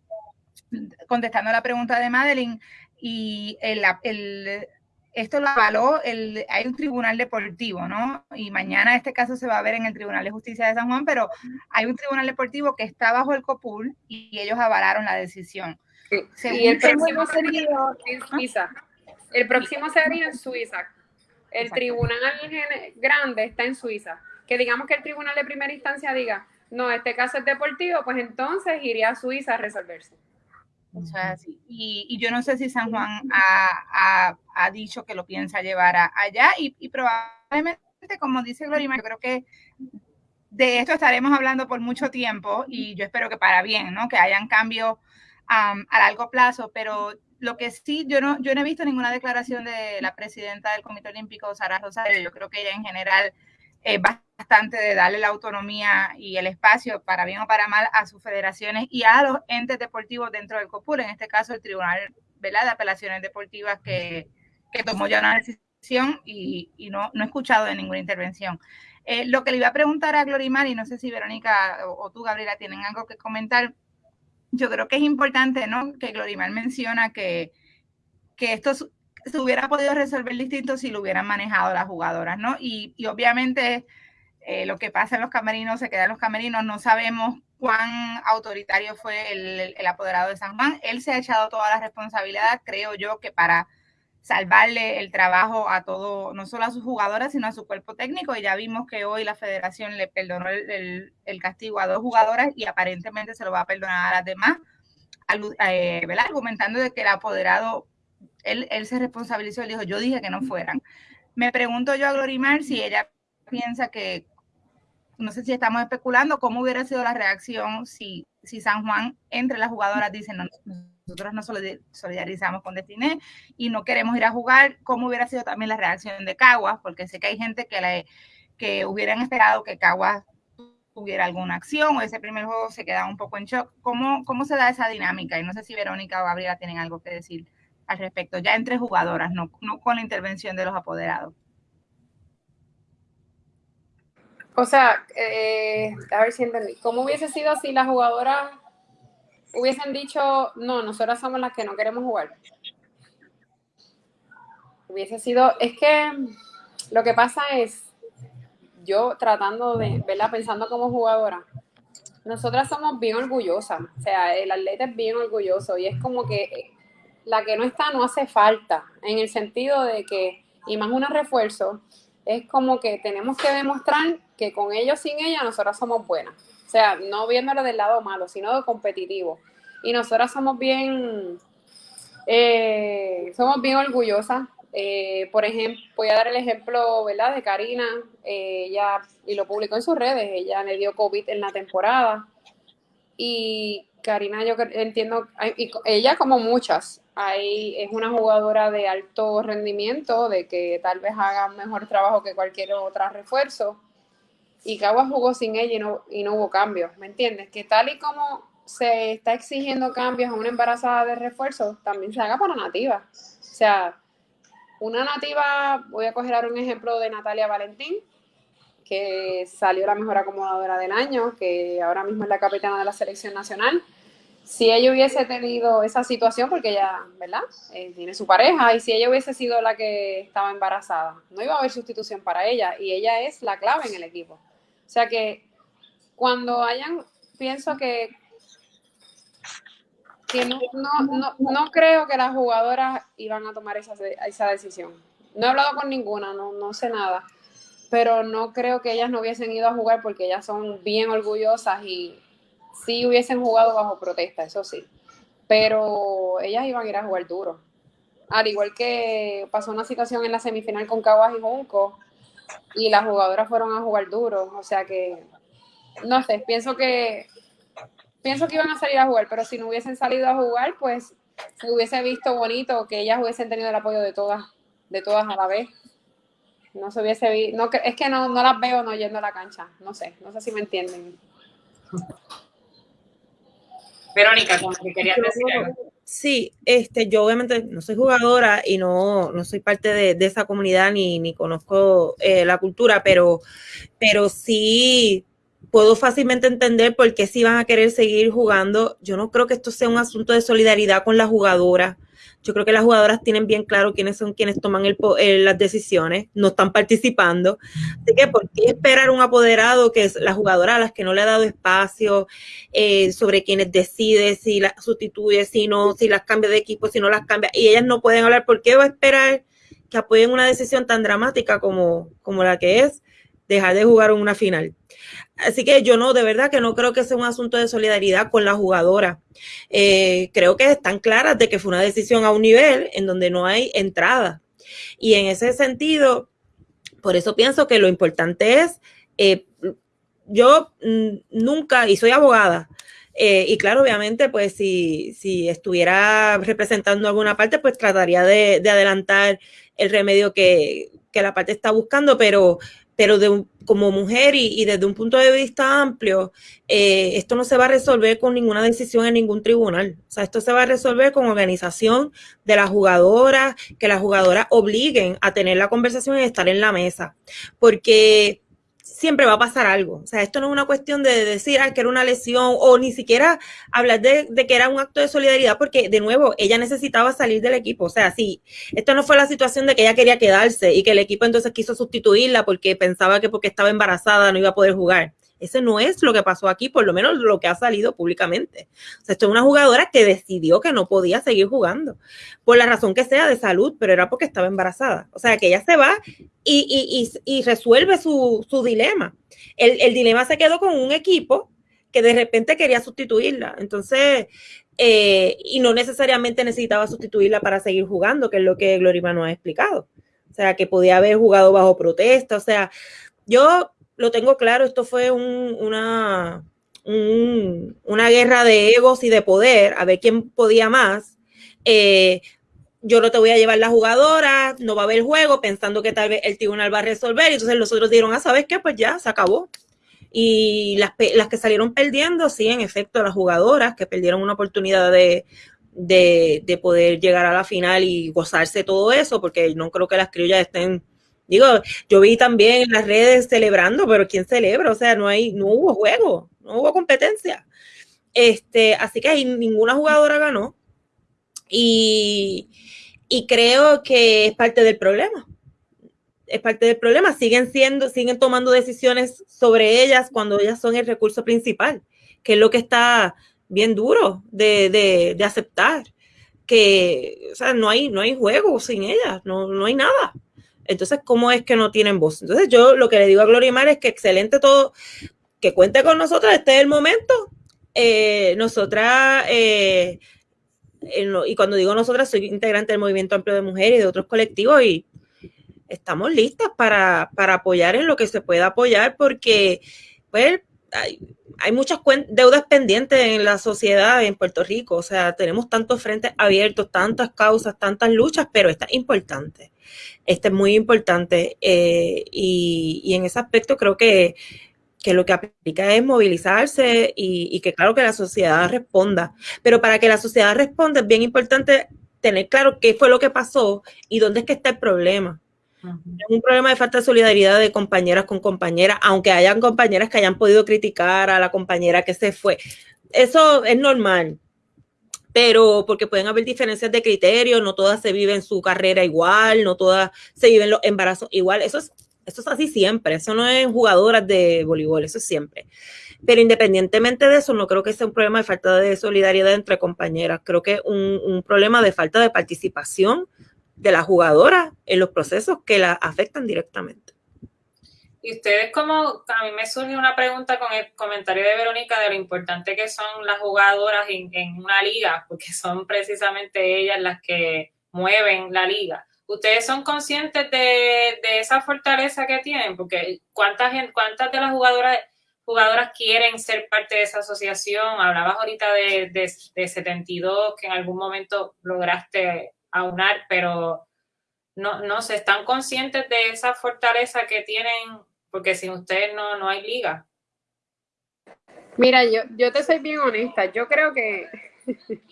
contestando la pregunta de Madeline, y el, el, esto lo avaló, el, hay un tribunal deportivo, ¿no? Y mañana este caso se va a ver en el Tribunal de Justicia de San Juan, pero hay un tribunal deportivo que está bajo el COPUR y ellos avalaron la decisión. Y el próximo sería en Suiza. El próximo sería en Suiza. El tribunal grande está en Suiza. Que digamos que el tribunal de primera instancia diga, no, este caso es deportivo, pues entonces iría a Suiza a resolverse. Y, yo no sé si San Juan ha, dicho que lo piensa llevar allá y, probablemente, como dice Glorima, yo creo que de esto estaremos hablando por mucho tiempo y yo espero que para bien, ¿no? Que hayan cambios a largo plazo, pero lo que sí, yo no, yo no he visto ninguna declaración de la presidenta del Comité Olímpico, Sara Rosario, yo creo que ella en general es bastante de darle la autonomía y el espacio, para bien o para mal, a sus federaciones y a los entes deportivos dentro del COPUR, en este caso el Tribunal de Apelaciones Deportivas que, que tomó ya una decisión y, y no, no, he escuchado de ninguna intervención. Eh, lo que le iba a preguntar a Glorimar, y no sé si Verónica o, o tú, Gabriela, tienen algo que comentar, yo creo que es importante, ¿no? Que Glorimar menciona que, que esto se hubiera podido resolver distinto si lo hubieran manejado las jugadoras, ¿no? Y, y obviamente eh, lo que pasa en los camerinos se queda en los camerinos, no sabemos cuán autoritario fue el, apoderado de San Juan. Él se ha echado toda la responsabilidad, creo yo, que para salvarle el trabajo a todo, no solo a sus jugadoras, sino a su cuerpo técnico. Y ya vimos que hoy la federación le perdonó el, castigo a dos jugadoras y aparentemente se lo va a perdonar a las demás, eh, argumentando de que el apoderado, él, él se responsabilizó y dijo, yo dije que no fueran. Me pregunto yo a Glorimar si ella piensa que, no sé si estamos especulando, cómo hubiera sido la reacción si, si San Juan entre las jugadoras dicen, no, nosotros nos solidarizamos con Destiné y no queremos ir a jugar, ¿cómo hubiera sido también la reacción de Caguas? Porque sé que hay gente que, le, que hubieran esperado que Caguas tuviera alguna acción o ese primer juego se quedaba un poco en shock. ¿Cómo, ¿Cómo se da esa dinámica? Y no sé si Verónica o Gabriela tienen algo que decir al respecto, ya entre jugadoras, no, no con la intervención de los apoderados. O sea, eh, a ver si entendí. ¿Cómo hubiese sido si las jugadoras hubiesen dicho, no, nosotras somos las que no queremos jugar. Hubiese sido, es que lo que pasa es, yo tratando de, ¿verdad? Pensando como jugadora, nosotras somos bien orgullosas, o sea, el atleta es bien orgulloso y es como que la que no está no hace falta, en el sentido de que, y más un refuerzo, es como que tenemos que demostrar que con ellos, sin ella, nosotras somos buenas. O sea, no viéndolo del lado malo, sino de competitivo. Y nosotras somos bien, eh, somos bien orgullosas. Eh, por ejemplo, voy a dar el ejemplo, ¿verdad? De Karina, eh, ella, y lo publicó en sus redes, ella le dio COVID en la temporada. Y Karina, yo entiendo, y ella como muchas, ahí es una jugadora de alto rendimiento, de que tal vez haga mejor trabajo que cualquier otro refuerzo y Caguas jugó sin ella y no, y no hubo cambios, ¿me entiendes? Que tal y como se está exigiendo cambios a una embarazada de refuerzo, también se haga para nativa. O sea, una nativa, voy a coger ahora un ejemplo de Natalia Valentín, que salió la mejor acomodadora del año, que ahora mismo es la capitana de la selección nacional. Si ella hubiese tenido esa situación, porque ella, ¿verdad? Eh, tiene su pareja, y si ella hubiese sido la que estaba embarazada, no iba a haber sustitución para ella, y ella es la clave en el equipo. O sea que cuando hayan, pienso que, que no, no, no, creo que las jugadoras iban a tomar esa, esa decisión. No he hablado con ninguna, no, no sé nada, pero no creo que ellas no hubiesen ido a jugar porque ellas son bien orgullosas y sí hubiesen jugado bajo protesta, eso sí. Pero ellas iban a ir a jugar duro. Al igual que pasó una situación en la semifinal con Caguas y Junco, y las jugadoras fueron a jugar duro, o sea que, no sé, pienso que, pienso que iban a salir a jugar, pero si no hubiesen salido a jugar, pues se hubiese visto bonito que ellas hubiesen tenido el apoyo de todas, de todas a la vez. No se hubiese visto, no, es que no, no las veo no yendo a la cancha, no sé, no sé si me entienden. Verónica, como que querías decir algo. Sí, este, yo obviamente no soy jugadora y no, no soy parte de, esa comunidad ni, ni conozco eh, la cultura, pero, pero sí puedo fácilmente entender por qué si van a querer seguir jugando. Yo no creo que esto sea un asunto de solidaridad con la jugadora. Yo creo que las jugadoras tienen bien claro quiénes son quienes toman el, las decisiones, no están participando. Así que, ¿por qué esperar un apoderado que es la jugadora a las que no le ha dado espacio eh, sobre quienes decide si las sustituye, si no, si las cambia de equipo, si no las cambia? Y ellas no pueden hablar. ¿Por qué va a esperar que apoyen una decisión tan dramática como, como la que es dejar de jugar en una final? Así que yo no, de verdad que no creo que sea un asunto de solidaridad con la jugadora. Eh, creo que están claras de que fue una decisión a un nivel en donde no hay entrada. Y en ese sentido, por eso pienso que lo importante es, eh, yo mm, nunca, y soy abogada, eh, y claro, obviamente, pues si, si, estuviera representando alguna parte, pues trataría de, de adelantar el remedio que, que, la parte está buscando, pero pero de como mujer y, desde un punto de vista amplio, eh, esto no se va a resolver con ninguna decisión en ningún tribunal. O sea, esto se va a resolver con organización de las jugadoras, que las jugadoras obliguen a tener la conversación y estar en la mesa. Porque siempre va a pasar algo. O sea, esto no es una cuestión de decir que era una lesión o ni siquiera hablar de, que era un acto de solidaridad, porque de nuevo, ella necesitaba salir del equipo. O sea, sí, esto no fue la situación de que ella quería quedarse y que el equipo entonces quiso sustituirla porque pensaba que porque estaba embarazada no iba a poder jugar. Ese no es lo que pasó aquí, por lo menos lo que ha salido públicamente. O sea, esto es una jugadora que decidió que no podía seguir jugando, por la razón que sea de salud, pero era porque estaba embarazada. O sea, que ella se va y, y, y, resuelve su, su dilema. El, el dilema se quedó con un equipo que de repente quería sustituirla. Entonces, eh, y no necesariamente necesitaba sustituirla para seguir jugando, que es lo que Glorima nos ha explicado. O sea, que podía haber jugado bajo protesta. O sea, yo lo tengo claro, esto fue una, una guerra de egos y de poder, a ver quién podía más. Eh, yo no te voy a llevar la jugadora, no va a haber juego, pensando que tal vez el tribunal va a resolver. Y entonces los otros dijeron, ah, ¿sabes qué? Pues ya, se acabó. Y las, las que salieron perdiendo, sí, en efecto, las jugadoras que perdieron una oportunidad de, de, de, poder llegar a la final y gozarse todo eso, porque no creo que las criollas estén, digo, yo vi también en las redes celebrando, pero ¿quién celebra? O sea, no hay, no hubo juego, no hubo competencia. Este, así que ahí ninguna jugadora ganó. Y, y creo que es parte del problema es parte del problema. Siguen siendo, siguen tomando decisiones sobre ellas cuando ellas son el recurso principal, que es lo que está bien duro de, aceptar. Que, o sea, no hay, no hay juego sin ellas, no, no hay nada. Entonces, ¿cómo es que no tienen voz? Entonces, yo lo que le digo a Gloria Mar es que excelente todo, que cuente con nosotros, este es el momento. Eh, nosotras, eh, y cuando digo nosotras, soy integrante del Movimiento Amplio de Mujeres y de otros colectivos, y estamos listas para, apoyar en lo que se pueda apoyar porque pues, hay, muchas deudas pendientes en la sociedad en Puerto Rico. O sea, tenemos tantos frentes abiertos, tantas causas, tantas luchas, pero esta es importante. Esta es muy importante. Eh, y, en ese aspecto creo que, que lo que aplica es movilizarse y, y, que claro que la sociedad responda. Pero para que la sociedad responda es bien importante tener claro qué fue lo que pasó y dónde es que está el problema un problema de falta de solidaridad de compañeras con compañeras, aunque hayan compañeras que hayan podido criticar a la compañera que se fue. Eso es normal, pero porque pueden haber diferencias de criterio, no todas se viven su carrera igual, no todas se viven los embarazos igual. Eso es, eso es así siempre, eso no es jugadoras de voleibol, eso es siempre. Pero independientemente de eso, no creo que sea un problema de falta de solidaridad entre compañeras, creo que es un, un problema de falta de participación de la jugadora en los procesos que la afectan directamente. Y ustedes como, a mí me surge una pregunta con el comentario de Verónica de lo importante que son las jugadoras en, una liga, porque son precisamente ellas las que mueven la liga. ¿Ustedes son conscientes de, esa fortaleza que tienen? Porque ¿cuántas, cuántas de las jugadoras, jugadoras quieren ser parte de esa asociación? Hablabas ahorita de, de, de 72, que en algún momento lograste aunar, pero no, no se están conscientes de esa fortaleza que tienen, porque sin ustedes no, no hay liga. Mira, yo, yo te soy bien honesta, yo creo que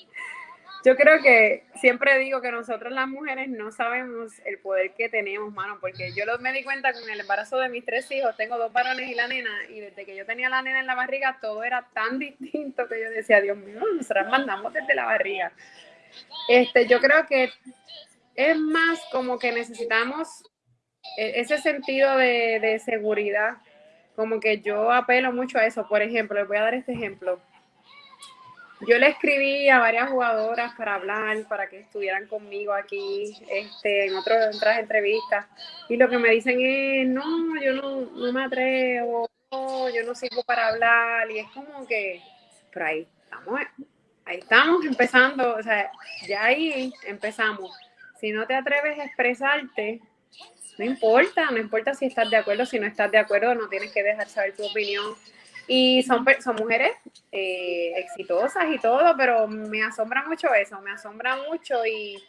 yo creo que siempre digo que nosotros las mujeres no sabemos el poder que tenemos, mano, porque yo me di cuenta con el embarazo de mis tres hijos, tengo dos varones y la nena, y desde que yo tenía la nena en la barriga, todo era tan distinto que yo decía, Dios mío, nosotras mandamos desde la barriga. Este, yo creo que es más como que necesitamos ese sentido de, seguridad, como que yo apelo mucho a eso. Por ejemplo, les voy a dar este ejemplo. Yo le escribí a varias jugadoras para hablar, para que estuvieran conmigo aquí este, en otras entrevistas. Y lo que me dicen es, no, yo no, no me atrevo, yo no sirvo para hablar. Y es como que, por ahí estamos, ahí estamos empezando, o sea, ya ahí empezamos. Si no te atreves a expresarte, no importa, no importa si estás de acuerdo, si no estás de acuerdo, no tienes que dejar saber tu opinión. Y son, son mujeres eh, exitosas y todo, pero me asombra mucho eso, me asombra mucho y,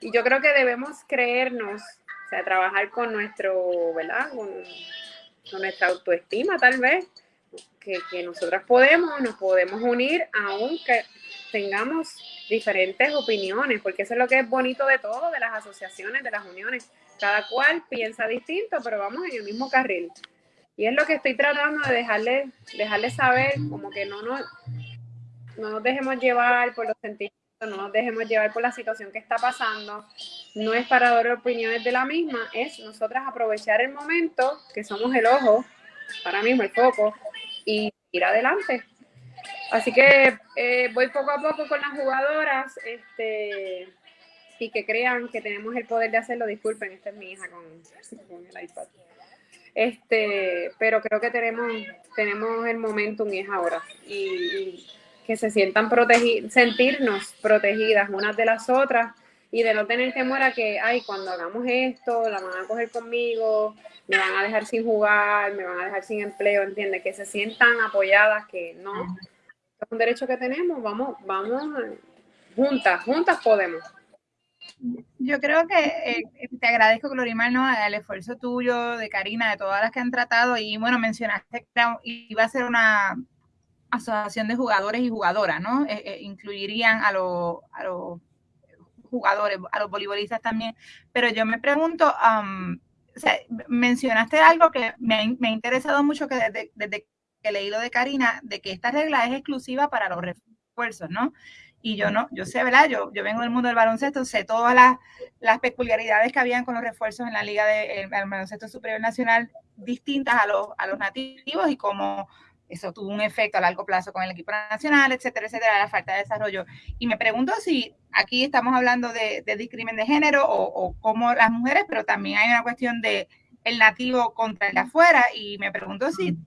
y, yo creo que debemos creernos, o sea, trabajar con nuestro, ¿verdad? Con, nuestra autoestima tal vez, que, que nosotras podemos, nos podemos unir aunque tengamos diferentes opiniones, porque eso es lo que es bonito de todo, de las asociaciones, de las uniones. Cada cual piensa distinto, pero vamos en el mismo carril. Y es lo que estoy tratando de dejarle, dejarle saber, como que no nos, no dejemos llevar por los sentimientos, no nos dejemos llevar por la situación que está pasando. No es para dar opiniones de la misma, es nosotras aprovechar el momento, que somos el ojo, ahora mismo el foco y ir adelante. Así que eh, voy poco a poco con las jugadoras este, y que crean que tenemos el poder de hacerlo. Disculpen, esta es mi hija con, el iPad. Este, pero creo que tenemos, tenemos el momentum y es ahora. Y, que se sientan protegidas, sentirnos protegidas unas de las otras y de no tener temor a que, ay, cuando hagamos esto, la van a coger conmigo, me van a dejar sin jugar, me van a dejar sin empleo, entiende, que se sientan apoyadas, que no, es un derecho que tenemos, vamos, vamos, juntas, juntas podemos. Yo creo que eh, te agradezco, Glorimar, ¿no? el esfuerzo tuyo, de Karina, de todas las que han tratado, y bueno, mencionaste que iba a ser una asociación de jugadores y jugadoras, ¿no? Eh, eh, incluirían a, los a los jugadores, a los voleibolistas también, pero yo me pregunto, mencionaste algo que me ha, me ha interesado mucho que desde, desde que leí lo de Karina, de que esta regla es exclusiva para los refuerzos, ¿no? Y yo no, yo sé, ¿verdad? Yo, yo vengo del mundo del baloncesto, sé todas las, las peculiaridades que habían con los refuerzos en la Liga de Baloncesto Superior Nacional distintas a los, a los nativos y cómo eso tuvo un efecto a largo plazo con el equipo nacional, etcétera, etcétera, la falta de desarrollo. Y me pregunto si aquí estamos hablando de, de discrimen de género o, o como las mujeres, pero también hay una cuestión de el nativo contra el de afuera y me pregunto si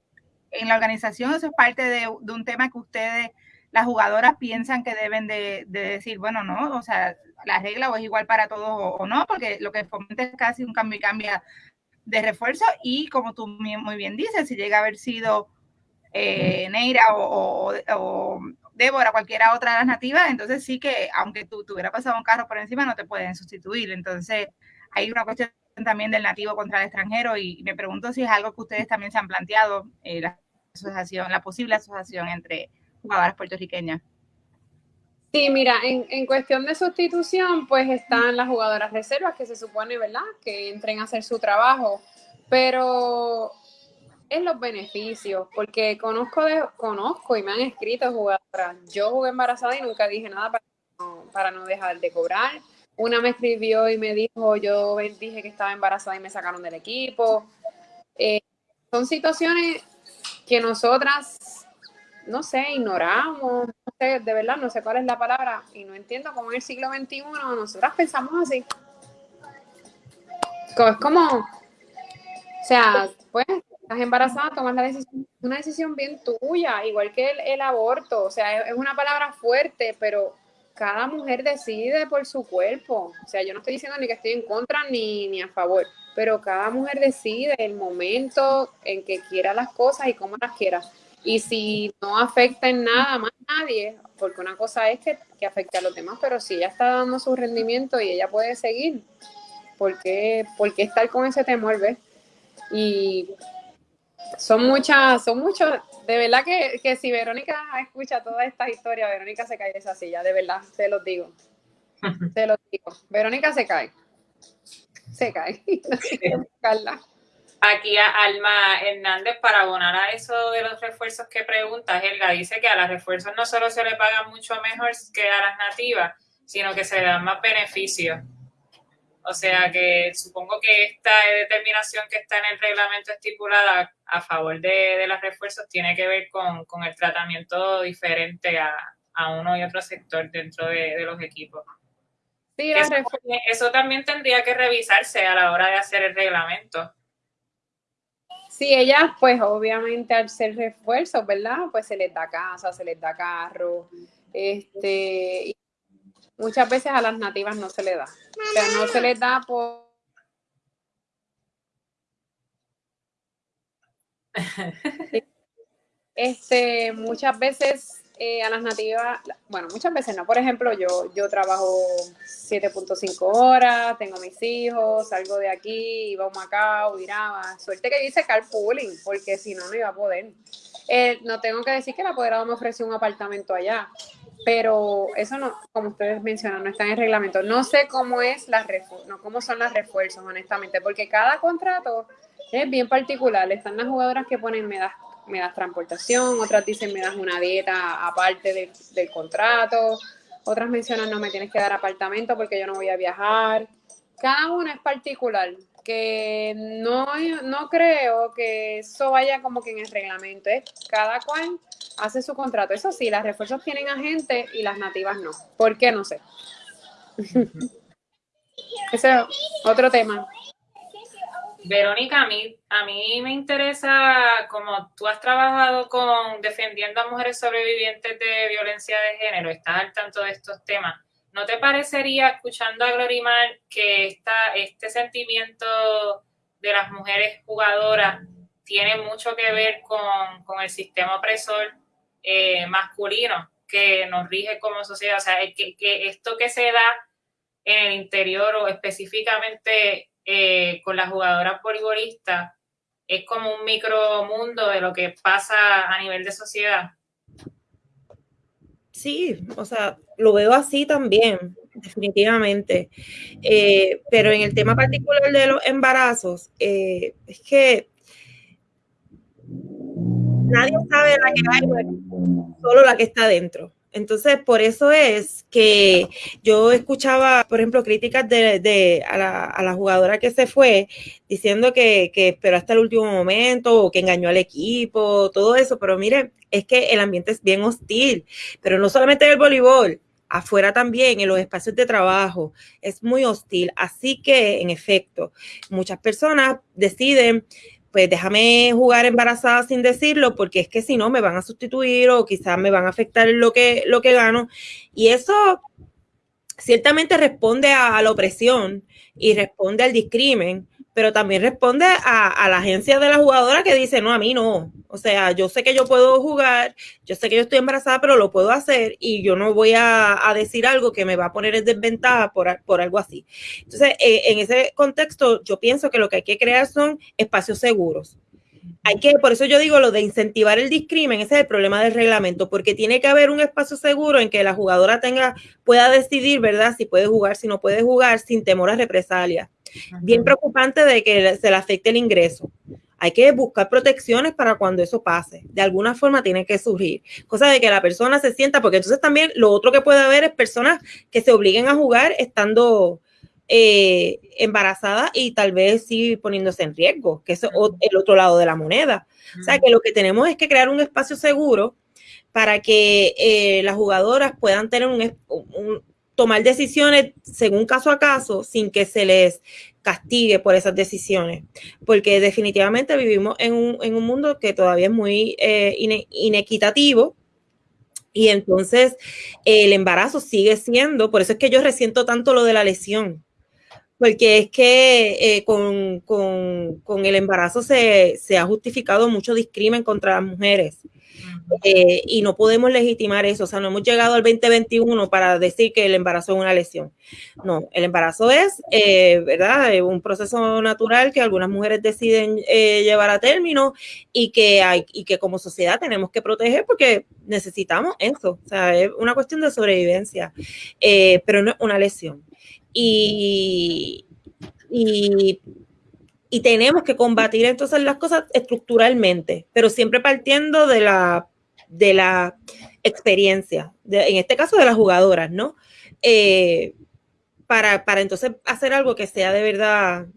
en la organización eso es parte de, un tema que ustedes, las jugadoras, piensan que deben de, decir, bueno, no, o sea, la regla o es igual para todos o, no, porque lo que fomenta es casi un cambio y cambia de refuerzo y como tú muy bien dices, si llega a haber sido eh, Neira o, o, Débora, cualquiera otra de las nativas, entonces sí que aunque tú tuviera pasado un carro por encima, no te pueden sustituir. Entonces hay una cuestión también del nativo contra el extranjero y me pregunto si es algo que ustedes también se han planteado, eh, la posible asociación entre jugadoras puertorriqueñas. Sí, mira, en, en, cuestión de sustitución, pues están las jugadoras reservas que se supone, ¿verdad?, que entren a hacer su trabajo, pero es los beneficios, porque conozco, de, conozco y me han escrito jugadoras. Yo jugué embarazada y nunca dije nada para para no dejar de cobrar una me escribió y me dijo, yo dije que estaba embarazada y me sacaron del equipo. Eh, son situaciones que nosotras, no sé, ignoramos, no sé, de verdad, no sé cuál es la palabra, y no entiendo cómo en el siglo XXI nosotras pensamos así. Es como, o sea, pues, estás embarazada, tomas la decisión, una decisión bien tuya, igual que el, aborto, o sea, es una palabra fuerte, pero cada mujer decide por su cuerpo. O sea, yo no estoy diciendo ni que estoy en contra ni, ni a favor, pero cada mujer decide el momento en que quiera las cosas y cómo las quiera. Y si no afecta en nada más a nadie, porque una cosa es que, que afecte a los demás, pero si ella está dando su rendimiento y ella puede seguir, ¿por qué, por qué estar con ese temor, ves? Y son muchas, son muchos, de verdad que, que, si Verónica escucha toda esta historia, Verónica se cae de esa silla, de verdad, se los digo. Se los digo. Verónica se cae. Se cae. Aquí a Alma Hernández, para abonar a eso de los refuerzos que pregunta, Helga dice que a los refuerzos no solo se le paga mucho mejor que a las nativas, sino que se le dan más beneficios. O sea que supongo que esta determinación que está en el reglamento estipulada a favor de, los refuerzos tiene que ver con, el tratamiento diferente a, uno y otro sector dentro de, los equipos. Sí, eso, eso, también tendría que revisarse a la hora de hacer el reglamento. Sí, ellas, pues obviamente al ser refuerzos, ¿verdad? Pues se les da casa, se les da carro, este, muchas veces a las nativas no se les da. O sea, no se les da por... Este, muchas veces eh, a las nativas, bueno, muchas veces no. Por ejemplo, yo, yo trabajo 7.5 horas, tengo mis hijos, salgo de aquí, iba a Macao, iraba. Suerte que hice carpooling, porque si no, no iba a poder. Eh, no tengo que decir que el apoderado me ofreció un apartamento allá pero eso no, como ustedes mencionan, no está en el reglamento. No sé cómo es la no, cómo son las refuerzos, honestamente, porque cada contrato es bien particular. Están las jugadoras que ponen me das, me das transportación, otras dicen me das una dieta aparte del contrato, otras mencionan no me tienes que dar apartamento porque yo no voy a viajar. Cada una es particular. que no, no creo que eso vaya como que en el reglamento. Es cada cual hace su contrato. Eso sí, las refuerzos tienen agentes y las nativas no. ¿Por qué? No sé. Ese es otro tema. Verónica, a mí, a mí me interesa, como tú has trabajado con defendiendo a mujeres sobrevivientes de violencia de género, estás al tanto de estos temas. ¿No te parecería, escuchando a Glorimar, que esta, este sentimiento de las mujeres jugadoras tiene mucho que ver con, el sistema opresor eh, masculino que nos rige como sociedad? O sea, que, que esto que se da en el interior o específicamente eh, con las jugadoras voleibolistas es como un micromundo de lo que pasa a nivel de sociedad. Sí, o sea, lo veo así también, definitivamente. Eh, pero en el tema particular de los embarazos, eh, es que nadie sabe la que hay, solo la que está dentro. Entonces, por eso es que yo escuchaba, por ejemplo, críticas de, a, la, jugadora que se fue diciendo que, que, esperó hasta el último momento o que engañó al equipo, todo eso, pero miren, es que el ambiente es bien hostil, pero no solamente en el voleibol, afuera también, en los espacios de trabajo, es muy hostil. Así que, en efecto, muchas personas deciden pues déjame jugar embarazada sin decirlo, porque es que si no me van a sustituir o quizás me van a afectar lo que, lo que gano. Y eso ciertamente responde a, a la opresión y responde al discrimen, pero también responde a, la agencia de la jugadora que dice, no, a mí no. O sea, yo sé que yo puedo jugar, yo sé que yo estoy embarazada, pero lo puedo hacer y yo no voy a, decir algo que me va a poner en desventaja por, por algo así. Entonces, eh, en ese contexto, yo pienso que lo que hay que crear son espacios seguros. Hay que, por eso yo digo lo de incentivar el discrimen, ese es el problema del reglamento, porque tiene que haber un espacio seguro en que la jugadora tenga, pueda decidir, ¿verdad? Si puede jugar, si no puede jugar, sin temor a represalias bien preocupante de que se le afecte el ingreso. Hay que buscar protecciones para cuando eso pase. De alguna forma tiene que surgir. Cosa de que la persona se sienta, porque entonces también lo otro que puede haber es personas que se obliguen a jugar estando eh, embarazadas y tal vez sí poniéndose en riesgo, que es el otro lado de la moneda. O sea que lo que tenemos es que crear un espacio seguro para que eh, las jugadoras puedan tener un tomar decisiones según caso a caso sin que se les castigue por esas decisiones, porque definitivamente vivimos en un, en un mundo que todavía es muy eh, inequitativo. Y entonces el embarazo sigue siendo, por eso es que yo resiento tanto lo de la lesión, porque es que eh, con, con, el embarazo se, se, ha justificado mucho discrimen contra las mujeres. Eh, y no podemos legitimar eso. O sea, no hemos llegado al 2021 para decir que el embarazo es una lesión. No, el embarazo es, eh, ¿verdad? Un proceso natural que algunas mujeres deciden eh, llevar a término y que, hay, y que como sociedad tenemos que proteger porque necesitamos eso. O sea, es una cuestión de sobrevivencia, pero no es una lesión. Y, y y tenemos que combatir entonces las cosas estructuralmente, pero siempre partiendo de la, de la experiencia, en este caso de las jugadoras, ¿no? Eh, para, para entonces hacer algo que sea de verdad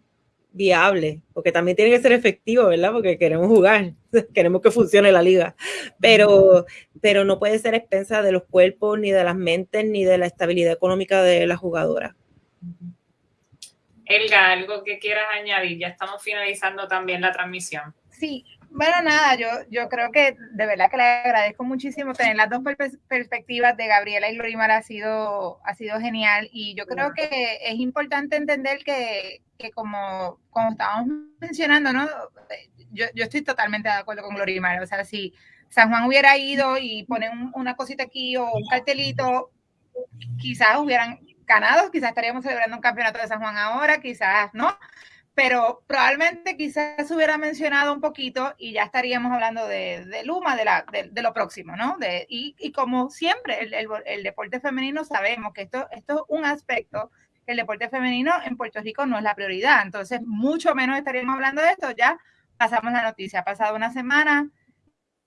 viable, porque también tiene que ser efectivo, ¿verdad? Porque queremos jugar, queremos que funcione la liga, pero, pero no puede ser expensa de los cuerpos, ni de las mentes, ni de la estabilidad económica de las jugadoras. Elga, algo que quieras añadir, ya estamos finalizando también la transmisión. Sí, bueno, nada, yo, yo creo que de verdad que le agradezco muchísimo tener las dos perspectivas de Gabriela y Lorimar ha sido, ha sido genial y yo creo que es importante entender que, como, como estábamos mencionando, ¿no? Yo, yo estoy totalmente de acuerdo con Lorimar, o sea, si San Juan hubiera ido y ponen una cosita aquí o un cartelito, quizás hubieran ganados, quizás estaríamos celebrando un campeonato de San Juan ahora, quizás no, pero probablemente quizás se hubiera mencionado un poquito y ya estaríamos hablando de, de Luma, de, la, de, lo próximo, ¿no? De, y, y como siempre, el, el, deporte femenino sabemos que esto, esto es un aspecto el deporte femenino en Puerto Rico no es la prioridad, entonces mucho menos estaríamos hablando de esto, ya pasamos la noticia, ha pasado una semana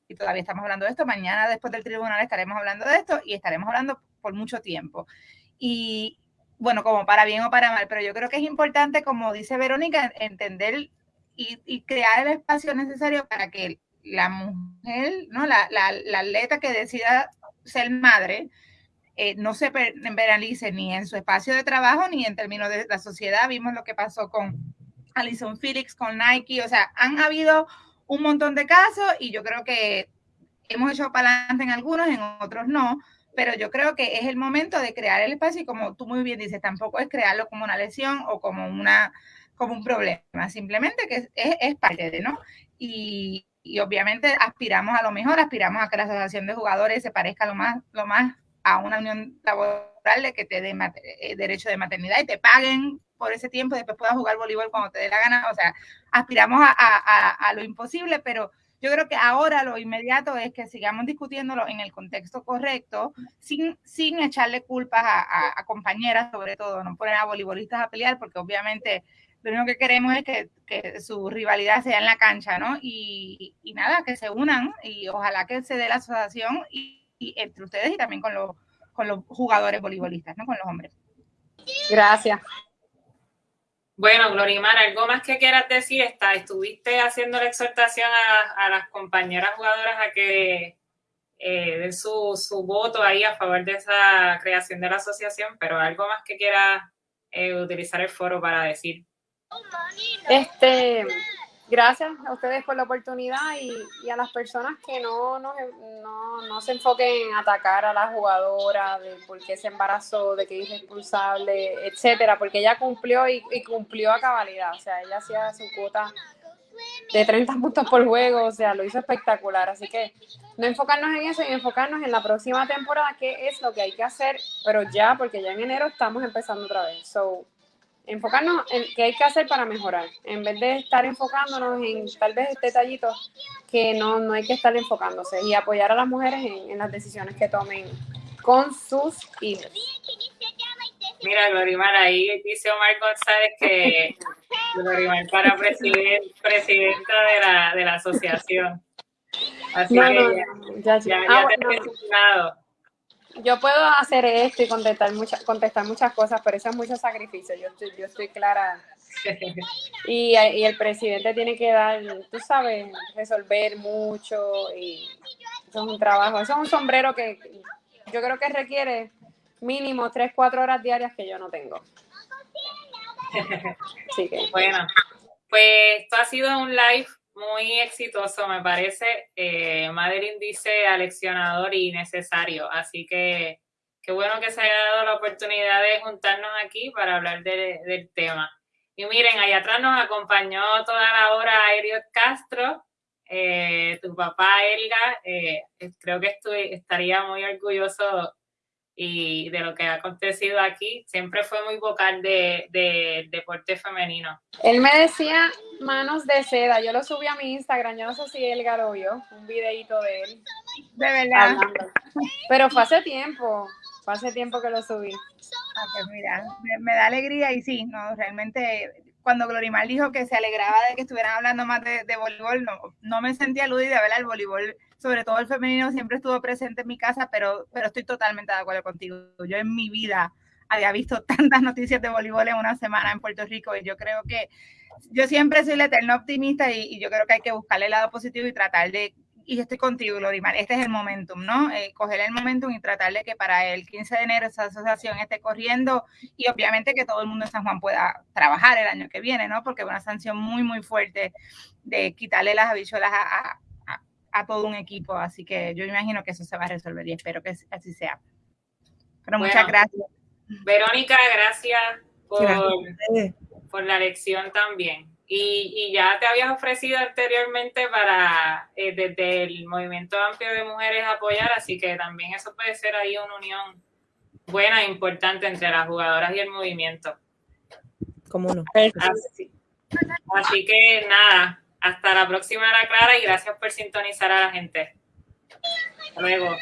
y todavía estamos hablando de esto, mañana después del tribunal estaremos hablando de esto y estaremos hablando por mucho tiempo. Y bueno, como para bien o para mal, pero yo creo que es importante, como dice Verónica, entender y, crear el espacio necesario para que la mujer, ¿no? La, la, atleta que decida ser madre, eh, no se penalice ni en su espacio de trabajo ni en términos de la sociedad. Vimos lo que pasó con Alison Felix, con Nike, o sea, han habido un montón de casos y yo creo que hemos hecho para adelante en algunos, en otros no, pero yo creo que es el momento de crear el espacio y como tú muy bien dices, tampoco es crearlo como una lesión o como una como un problema, simplemente que es, es parte de, ¿no? Y, y, obviamente aspiramos a lo mejor, aspiramos a que la asociación de jugadores se parezca lo más, lo más a una unión laboral de que te dé eh, derecho de maternidad y te paguen por ese tiempo y después puedas jugar voleibol cuando te dé la gana, o sea, aspiramos a, a, a lo imposible, pero yo creo que ahora lo inmediato es que sigamos discutiéndolo en el contexto correcto, sin, sin echarle culpas a, compañeras, sobre todo, no poner a voleibolistas a pelear, porque obviamente lo único que queremos es que, que su rivalidad sea en la cancha, ¿no? Y, y, nada, que se unan y ojalá que se dé la asociación y, entre ustedes y también con los, con los jugadores voleibolistas, ¿no? Con los hombres. Gracias. Bueno, Glorimar, ¿algo más que quieras decir? Está, estuviste haciendo la exhortación a, las compañeras jugadoras a que eh, den su, su, voto ahí a favor de esa creación de la asociación, pero algo más que quieras eh, utilizar el foro para decir. Este, gracias a ustedes por la oportunidad y, a las personas que no, no, no, se enfoquen en atacar a la jugadora de por qué se embarazó, de que es responsable, etcétera, porque ella cumplió y, cumplió a cabalidad, o sea, ella hacía su cuota de 30 puntos por juego, o sea, lo hizo espectacular, así que no enfocarnos en eso y enfocarnos en la próxima temporada, qué es lo que hay que hacer, pero ya, porque ya en enero estamos empezando otra vez, so enfocarnos en qué hay que hacer para mejorar, en vez de estar enfocándonos en tal vez detallitos que no, no hay que estar enfocándose y apoyar a las mujeres en, las decisiones que tomen con sus hijos. Mira, Glorimar, ahí dice Omar González que Glorimar para presidenta de la, de la asociación. Así que ya, ya, ya, ah, yo puedo hacer esto y contestar muchas, contestar muchas cosas, pero eso es mucho sacrificio. Yo estoy, yo estoy clara. Y, y, el presidente tiene que dar, tú sabes, resolver mucho y eso es un trabajo. Eso es un sombrero que yo creo que requiere mínimo 3, 4 horas diarias que yo no tengo. Bueno, pues esto ha sido un live muy exitoso, me parece. Eh, Madeline dice aleccionador y necesario. Así que qué bueno que se haya dado la oportunidad de juntarnos aquí para hablar del tema. Y miren, allá atrás nos acompañó toda la hora Eriot Castro, eh, tu papá Elga. Eh, creo que estoy, estaría muy orgulloso y de lo que ha acontecido aquí. Siempre fue muy vocal del de, deporte femenino. Él me decía manos de seda. Yo lo subí a mi Instagram. Yo no sé si él lo un videito de él. De verdad. Pero fue hace tiempo. Fue hace tiempo que lo subí. Ah, pues mira, me, da alegría y sí, no, realmente cuando Glorimar dijo que se alegraba de que estuvieran hablando más de, voleibol, no, no me sentía aludida, ¿verdad? El voleibol sobre todo el femenino, siempre estuvo presente en mi casa, pero, pero estoy totalmente de acuerdo contigo. Yo en mi vida había visto tantas noticias de voleibol en una semana en Puerto Rico y yo creo que yo siempre soy la eterna optimista y, yo creo que hay que buscarle el lado positivo y tratar de, y estoy contigo, Lorimar, este es el momentum, ¿no? Eh, coger el momentum y tratar de que para el 15 de enero esa asociación esté corriendo y obviamente que todo el mundo en San Juan pueda trabajar el año que viene, ¿no? Porque es una sanción muy, muy fuerte de quitarle las habichuelas a, a todo un equipo. Así que yo imagino que eso se va a resolver y espero que así sea. Pero muchas gracias. Verónica, gracias por, por la lección también. Y, y, ya te habías ofrecido anteriormente para eh, desde el movimiento amplio de mujeres apoyar, así que también eso puede ser ahí una unión buena e importante entre las jugadoras y el movimiento. ¿Cómo no? así que nada, hasta la próxima, Ana Clara, y gracias por sintonizar a la gente. Hasta luego.